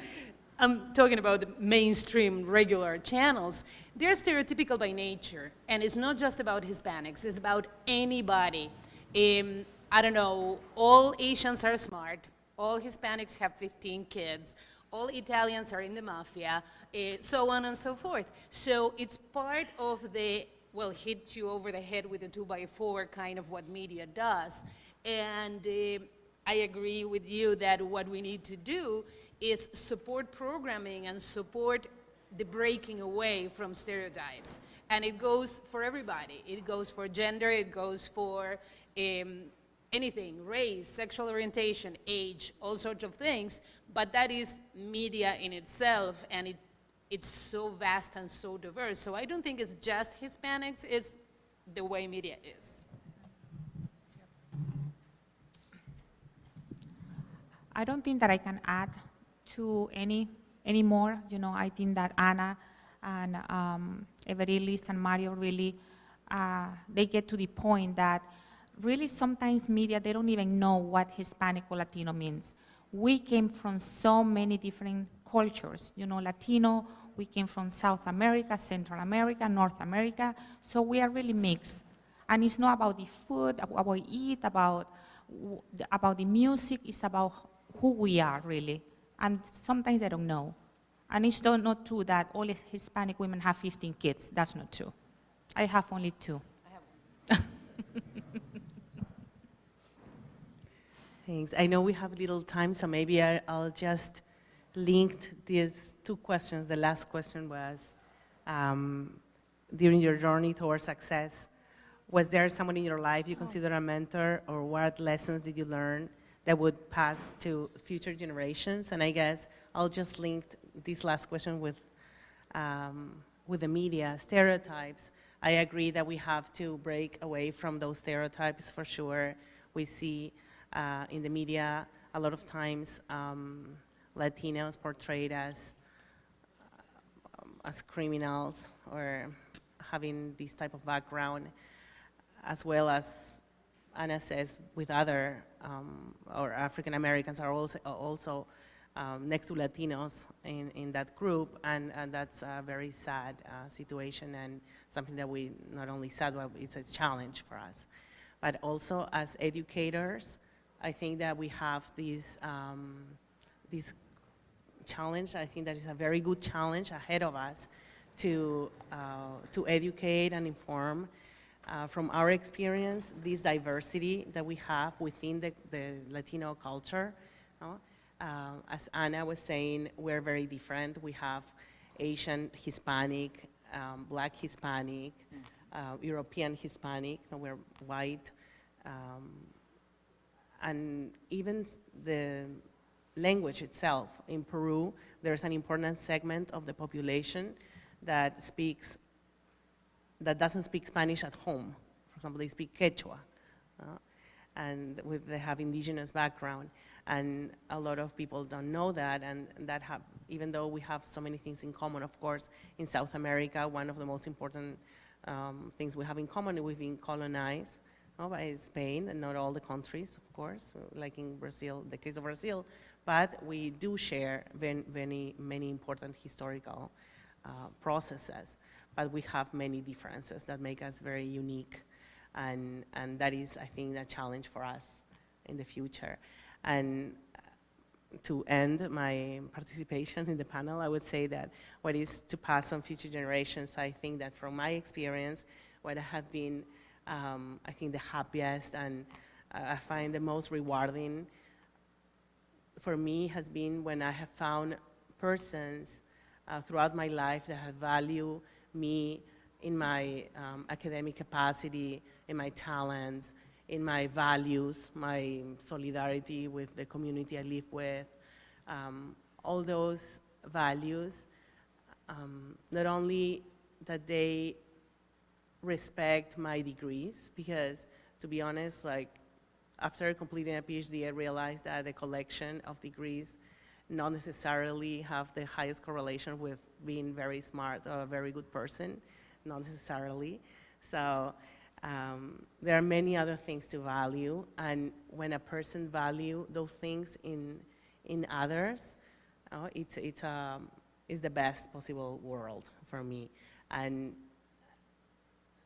I'm talking about the mainstream regular channels. They're stereotypical by nature, and it's not just about Hispanics, it's about anybody. Um, I don't know, all Asians are smart, all Hispanics have 15 kids, all Italians are in the mafia, eh, so on and so forth. So it's part of the, well, hit you over the head with a two by four kind of what media does. And eh, I agree with you that what we need to do is support programming and support the breaking away from stereotypes. And it goes for everybody. It goes for gender, it goes for um, anything, race, sexual orientation, age, all sorts of things, but that is media in itself, and it, it's so vast and so diverse. So I don't think it's just Hispanics, it's the way media is.
I don't think that I can add to any any more. You know, I think that Anna and um, and Mario really uh, they get to the point that really sometimes media they don't even know what Hispanic or Latino means. We came from so many different cultures. You know, Latino. We came from South America, Central America, North America. So we are really mixed. And it's not about the food, about what we eat, about the- about the music. It's about who we are really. And sometimes they don't know. And it's not, not true that all Hispanic women have 15 kids. That's not true. I have only two.
Thanks. I know we have little time, so maybe I, I'll just link these two questions. The last question was, um, during your journey towards success, was there someone in your life you consider a mentor, or what lessons did you learn that would pass to future generations. And I guess I'll just link this last question with, um, with the media stereotypes. I agree that we have to break away from those stereotypes for sure. We see uh, in the media a lot of times um, Latinos portrayed as um, as criminals or having this type of background, as well as Anna says, with other um, or African Americans are also also um, next to Latinos in, in that group, and, and that's a very sad uh, situation and something that we not only sad, but it's a challenge for us. But also as educators, I think that we have this, um, this challenge. I think that is a very good challenge ahead of us to, uh, to educate and inform uh, from our experience, this diversity that we have within the, the Latino culture. no? Uh, as Anna was saying, we're very different. We have Asian Hispanic, um, Black Hispanic, uh, European Hispanic, we're white. Um, and even the language itself. In Peru, there's an important segment of the population that speaks, that doesn't speak Spanish at home. For example, they speak Quechua, uh, and with, they have indigenous background. And a lot of people don't know that, and that have, even though we have so many things in common, of course, in South America, one of the most important um, things we have in common we've been colonized by Spain, and not all the countries, of course, like in Brazil, the case of Brazil, but we do share many, many important historical uh, processes, but we have many differences that make us very unique, and, and that is, I think, a challenge for us in the future. And uh, to end my participation in the panel, I would say that what is to pass on future generations, I think that from my experience, what I have been, um, I think the happiest and uh, I find the most rewarding for me has been when I have found persons uh, throughout my life that have valued me in my um, academic capacity, in my talents, in my values, my solidarity with the community I live with, um, all those values, um, not only that they respect my degrees, because to be honest, like after completing a PhD, I realized that the collection of degrees not necessarily have the highest correlation with being very smart or a very good person, not necessarily. So um, there are many other things to value, and when a person value those things in in others, uh, it's it's um, it's the best possible world for me, and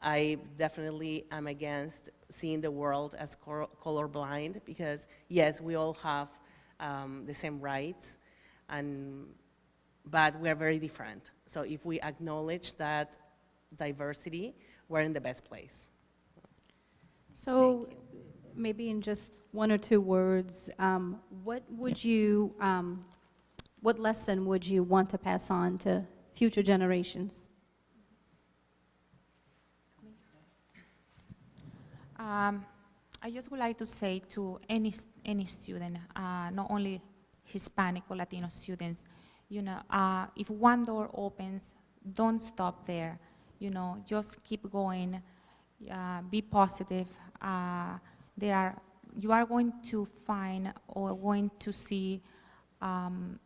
I definitely am against seeing the world as cor- colorblind because yes, we all have um, the same rights, and but we are very different. So if we acknowledge that diversity, we're in the best place.
So maybe in just one or two words, um, what would you, um, what lesson would you want to pass on to future generations?
Um, I just would like to say to any, any student, uh, not only Hispanic or Latino students, you know, uh, if one door opens, don't stop there. You know, just keep going, uh, be positive. Uh, there are, you are going to find or going to see um,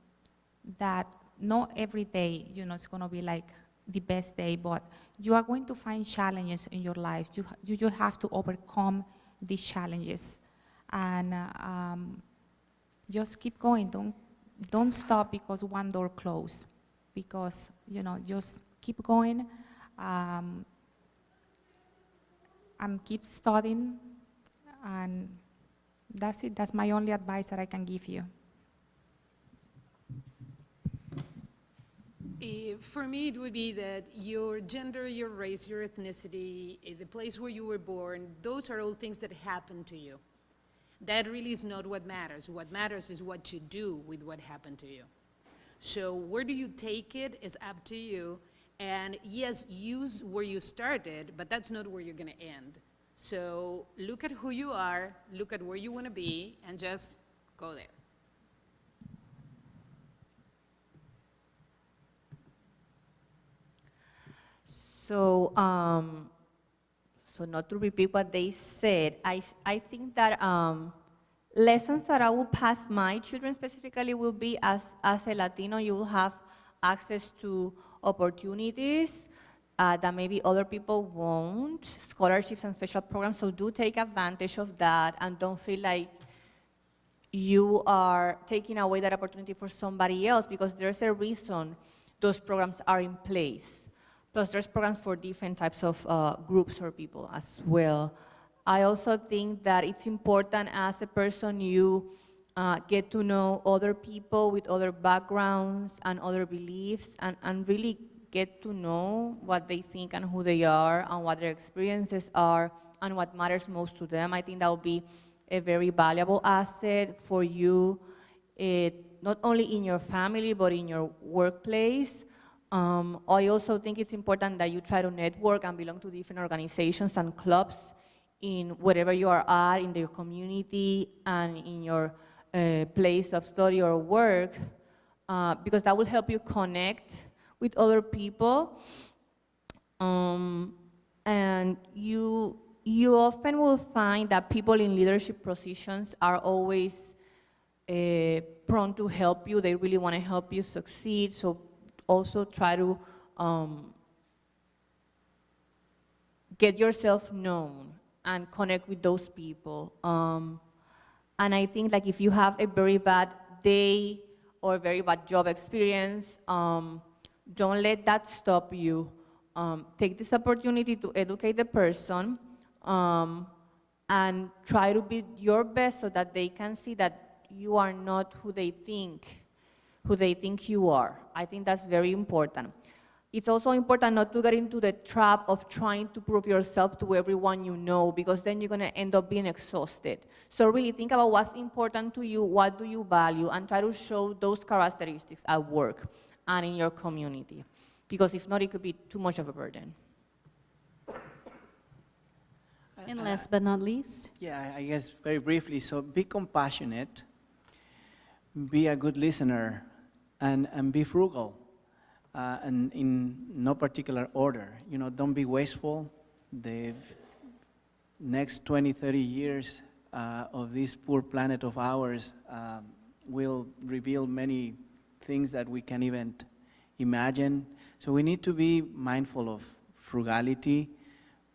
that not every day, you know, it's going to be like the best day, but you are going to find challenges in your life. You, you have to overcome these challenges and uh, um, just keep going. Don't, don't stop because one door closed. Because, you know, just keep going um, and keep studying. And that's it. That's my only advice that I can give you.
For me, it would be that your gender, your race, your ethnicity, eh, the place where you were born, those are all things that happen to you. That really is not what matters. What matters is what you do with what happened to you. So where do you take it is up to you. And yes, use where you started, but that's not where you're going to end. So look at who you are, look at where you want to be, and just go there.
So, um, so not to repeat what they said, I, I think that um, lessons that I will pass my children specifically will be as, as a Latino, you will have access to opportunities uh, that maybe other people won't, scholarships and special programs, so do take advantage of that and don't feel like you are taking away that opportunity for somebody else because there's a reason those programs are in place. Plus, there's programs for different types of uh, groups or people as well. I also think that it's important as a person you uh, get to know other people with other backgrounds and other beliefs and, and really get to know what they think and who they are and what their experiences are and what matters most to them. I think that will be a very valuable asset for you, eh, not only in your family, but in your workplace. Um, I also think it's important that you try to network and belong to different organizations and clubs in wherever you are at, in your community and in your uh, place of study or work, uh, because that will help you connect with other people. Um, and you, you often will find that people in leadership positions are always uh, prone to help you. They really want to help you succeed. So also try to um, get yourself known and connect with those people. Um, and I think like if you have a very bad day or a very bad job experience, um, don't let that stop you. Um, take this opportunity to educate the person um, and try to be your best so that they can see that you are not who they think, who they think you are. I think that's very important. It's also important not to get into the trap of trying to prove yourself to everyone you know because then you're going to end up being exhausted. So really think about what's important to you, what do you value, and try to show those characteristics at work and in your community. Because if not, it could be too much of a burden.
And last but not least,
Yeah, I I guess very briefly, so be compassionate, be a good listener, and, and be frugal, uh, and in no particular order. You know, don't be wasteful. The next 20, 30 years uh, of this poor planet of ours um, will reveal many things that we can't even imagine. So we need to be mindful of frugality,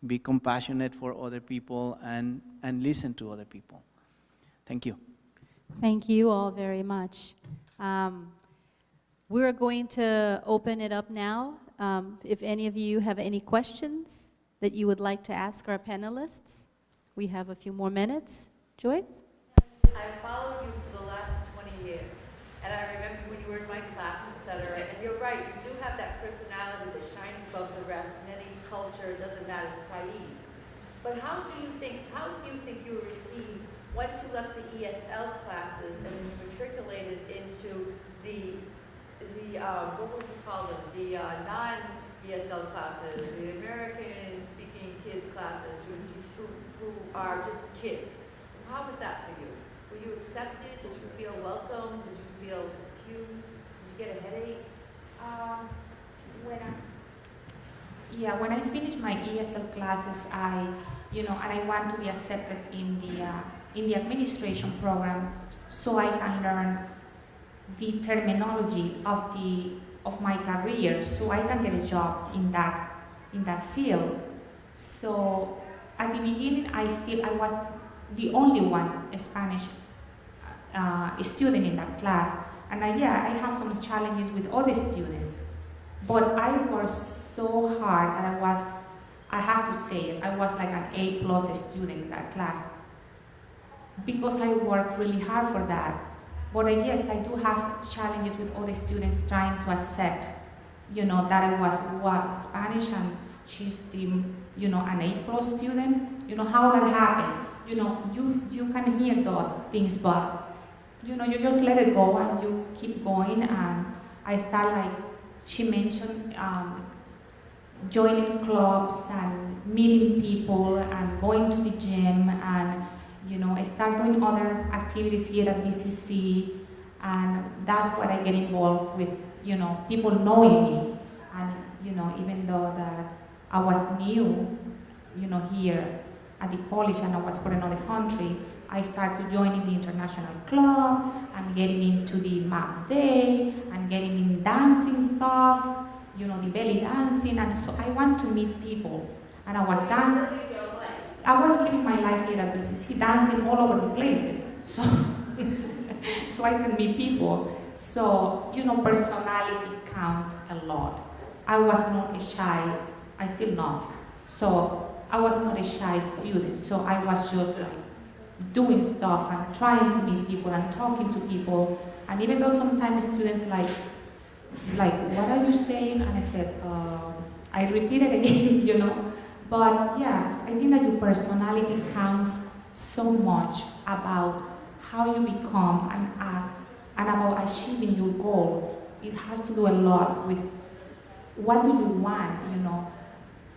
be compassionate for other people, and, and listen to other people. Thank you.
thank you all very much. Um, We're going to open it up now. Um, If any of you have any questions that you would like to ask our panelists, we have a few more minutes. Joyce?
I followed you for the last 20 years, and I remember when you were in my class, et cetera, and you're right, you do have that personality that shines above the rest in any culture, it doesn't matter, it's Thais. But how do you think, how do you think you were received once you left the ESL classes and then you matriculated into the, the, uh, what would you call them, the uh, non-ESL classes, the American-speaking kid classes who, who, who are just kids? How was that for you? Were you accepted? Did you feel welcome? Did you feel confused? Did you get a headache?
Um, when I, yeah, when I finish my ESL classes, I, you know, and I want to be accepted in the uh, in the administration program, so I can learn the terminology of the of my career, so I can get a job in that in that field. So at the beginning, I feel I was the only one Spanish uh, student in that class, and I, yeah, I have some challenges with other students. But I worked so hard that I was, I have to say I was like an A plus student in that class. Because I worked really hard for that. But I guess I do have challenges with other students trying to accept, you know, that I was what, Spanish and she's the, you know, an A plus student. You know, how that happened. You know, you, you can hear those things, but, you know, you just let it go and you keep going and I start like she mentioned um, joining clubs and meeting people and going to the gym and you know, I start doing other activities here at BCC, and that's what I get involved with, you know, people knowing me. And, you know, even though that I was new, you know, here at the college and I was for another country, I started joining the international club and getting into the map day and getting in dancing stuff, you know, the belly dancing. And so I want to meet people. And I was done. I was living my life here at BCC, dancing all over the places. So, so I can meet people. So, you know, personality counts a lot. I was not a shy, I still not. So I was not a shy student. So I was just like doing stuff and trying to meet people and talking to people. And even though sometimes students like, like, what are you saying? And I said, uh, I repeated again, you know. But yes, I think that your personality counts so much about how you become and and about achieving your goals. It has to do a lot with what do you want, you know,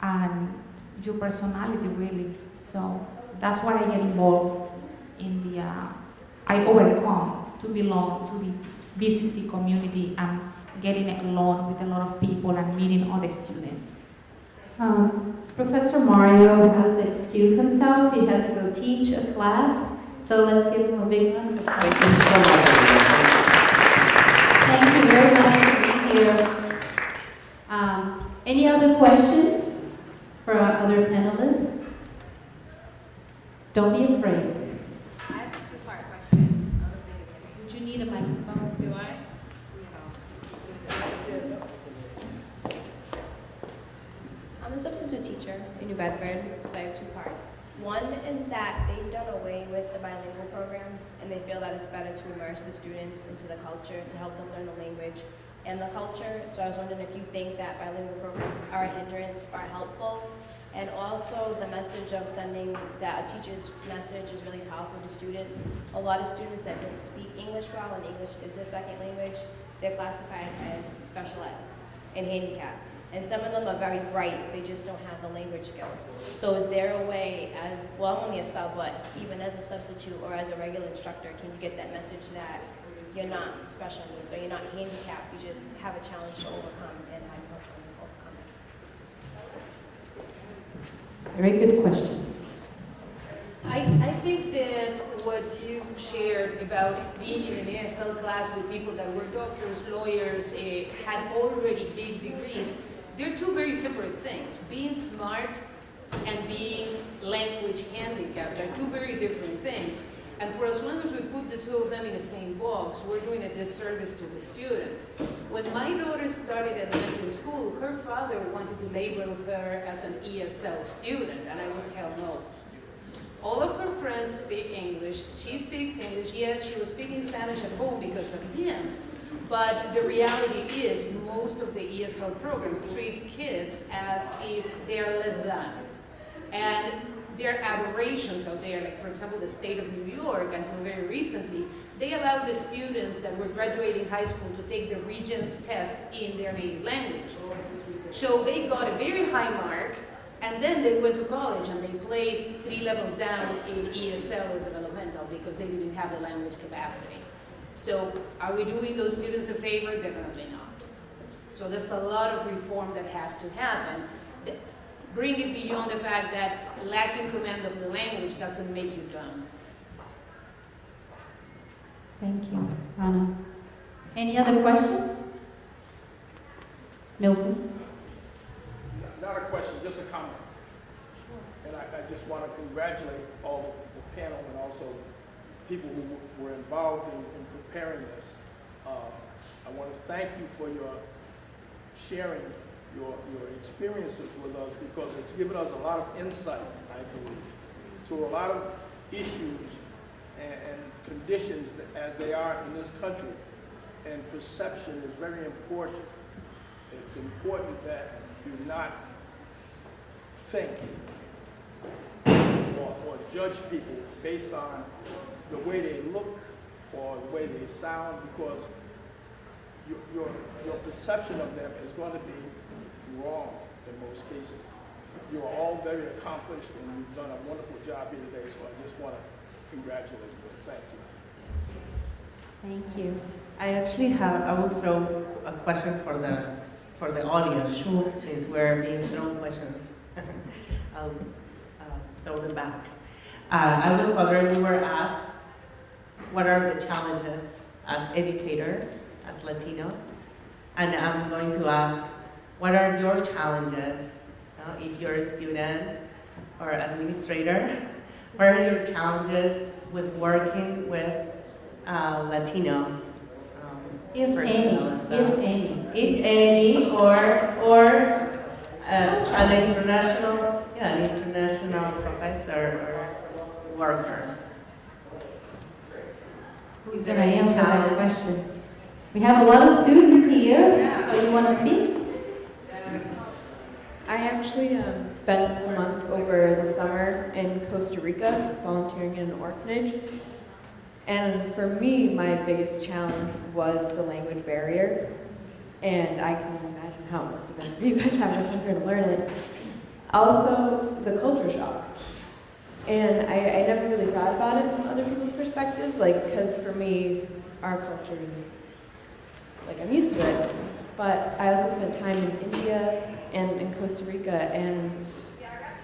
and your personality really. So that's why I get involved in the, uh, I overcome to belong to the BCC community and getting along with a lot of people and meeting other students.
Um, Professor Mario has to excuse himself. He has to go teach a class. So let's give him a big round of applause. Thank you very much for being here. Um, any other questions for our other panelists? Don't be afraid.
I have a two-part question.
Would you need a microphone?
Do I? I'm a substitute teacher in New Bedford, so I have two parts. One is that they've done away with the bilingual programs, and they feel that it's better to immerse the students into the culture to help them learn the language and the culture. So I was wondering if you think that bilingual programs are a hindrance or helpful. And also the message of sending that a teacher's message is really powerful to students. A lot of students that don't speak English well and English is their second language, they're classified as special ed and handicap. And some of them are very bright, they just don't have the language skills. So is there a way as, well, I'm only a sub, but even as a substitute or as a regular instructor, can you get that message that you're not special needs or you're not handicapped, you just have a challenge to overcome and how you help them overcome it?
Very good questions.
I, I think that what you shared about being in an ASL class with people that were doctors, lawyers, eh, had already big degrees, they're two very separate things. Being smart and being language handicapped are two very different things. And for long as we put the two of them in the same box, we're doing a disservice to the students. When my daughter started elementary school, her father wanted to label her as an ESL student, and I was hell no. All of her friends speak English. She speaks English. Yes, she was speaking Spanish at home because of him. But the reality is most of the ESL programs treat kids as if they are less than. And there are aberrations out there, like for example, the state of New York, until very recently, they allowed the students that were graduating high school to take the Regents test in their native language. So they got a very high mark, and then they went to college and they placed three levels down in ESL or developmental because they didn't have the language capacity. So are we doing those students a favor? Definitely not. So there's a lot of reform that has to happen. Bring it beyond the fact that lacking command of the language doesn't make you dumb.
Thank you, Rana. Any other questions? Milton?
Not a question, just a comment. And I, I just want to congratulate all the panel and also people who were involved in, in preparing this. Uh, I want to thank you for your sharing your, your experiences with us because it's given us a lot of insight, I believe, to a lot of issues and, and conditions as they are in this country. And perception is very important. It's important that you not think or, or judge people based on the way they look or the way they sound because your, your, your perception of them is going to be wrong in most cases. You are all very accomplished and you've done a wonderful job here today, so I just want to congratulate you. Thank you.
Thank you.
I actually have, I will throw a question for the, for the audience. Sure. Since we're being thrown questions. I'll uh, throw them back. Uh, I was wondering, you were asked, what are the challenges as educators, as Latino? And I'm going to ask, what are your challenges, uh, if you're a student or administrator? What are your challenges with working with uh, Latino um,
If any, if any.
If any, or, or uh, an international, yeah, an international professor or worker.
Who's going to answer that question? We have a lot of students here, so you want to speak?
I actually um, spent a month over the summer in Costa Rica volunteering in an orphanage. And for me, my biggest challenge was the language barrier. And I can imagine how it must have been for you guys having to learn it. Also, the culture shock. And I, I never really thought about it from other people's perspectives, like, because for me, our culture is, like, I'm used to it. But I also spent time in India and in Costa Rica, and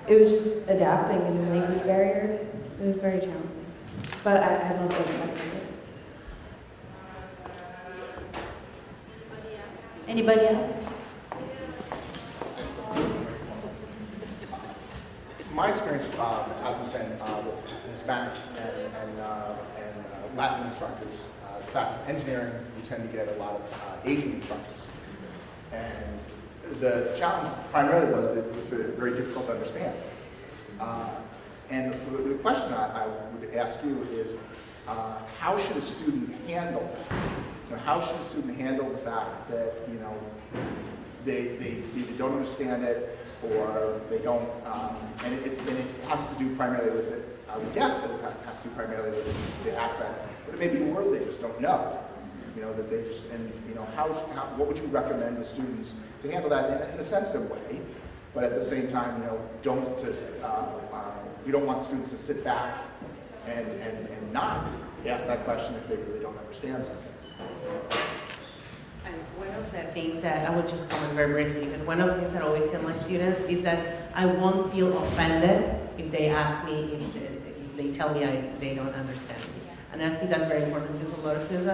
it was just adapting a new language barrier. It was very challenging. But I, I love it.
Anybody else?
My experience uh, hasn't been uh, with Hispanic and, and, uh, and uh, Latin instructors. Uh, in fact, in engineering, we tend to get a lot of uh, Asian instructors. And the challenge primarily was that it was very difficult to understand. And the question I, I would ask you is, how should a student handle that? You know, how should a student handle the fact that, you know, they, they either don't understand it or they don't, um, and, it, and it has to do primarily with it, I would guess that it has to do primarily with the accent, but it may be a word they just don't know. You know, that they just, and, you know, how, how what would you recommend to students to handle that in a, in a sensitive way, but at the same time, you know, don't just, uh, uh, you don't want students to sit back and, and, and not ask that question if they really don't understand something.
And one of the things that I will just comment very briefly, but one of the things that I always tell my students is that I won't feel offended if they ask me, if, if they tell me I, they don't understand. And I think that's very important because a lot of students,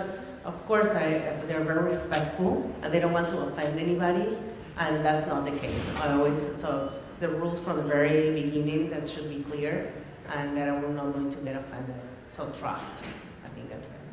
of course, I, they're very respectful and they don't want to offend anybody, and that's not the case. I always, so the rules from the very beginning, that should be clear, and that I'm not going to get offended. So trust, I think that's best.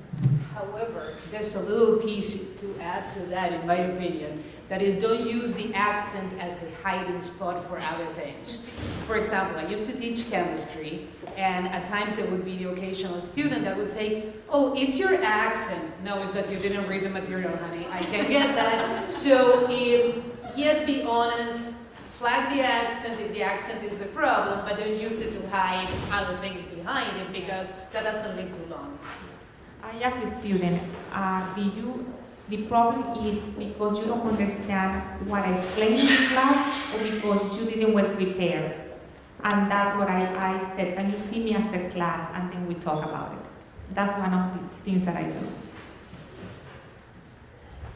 However, there's a little piece to add to that, in my opinion, that is don't use the accent as a hiding spot for other things. For example, I used to teach chemistry, and at times there would be the occasional student that would say, oh, it's your accent. No, it's that you didn't read the material, honey. I can get that. So, if, yes, be honest, flag the accent if the accent is the problem, but don't use it to hide other things behind it because that doesn't live too long.
I asked a student, uh, do you, the problem is because you don't understand what I explained in class or because you didn't well prepare? And that's what I, I said, can you see me after class and then we talk about it? That's one of the things that I do.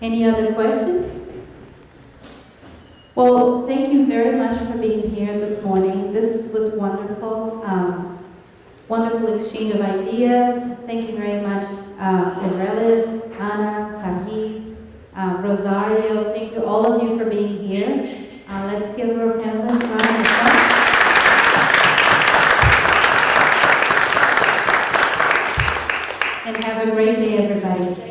Any other questions? Well, thank you very much for being here this morning. This was wonderful. Um, wonderful exchange of ideas. Thank you very much, uh, Irelis, Ana, Tahiz, uh, Rosario. Thank you, all of you, for being here. Uh, let's give her a round of applause. and have a great day, everybody.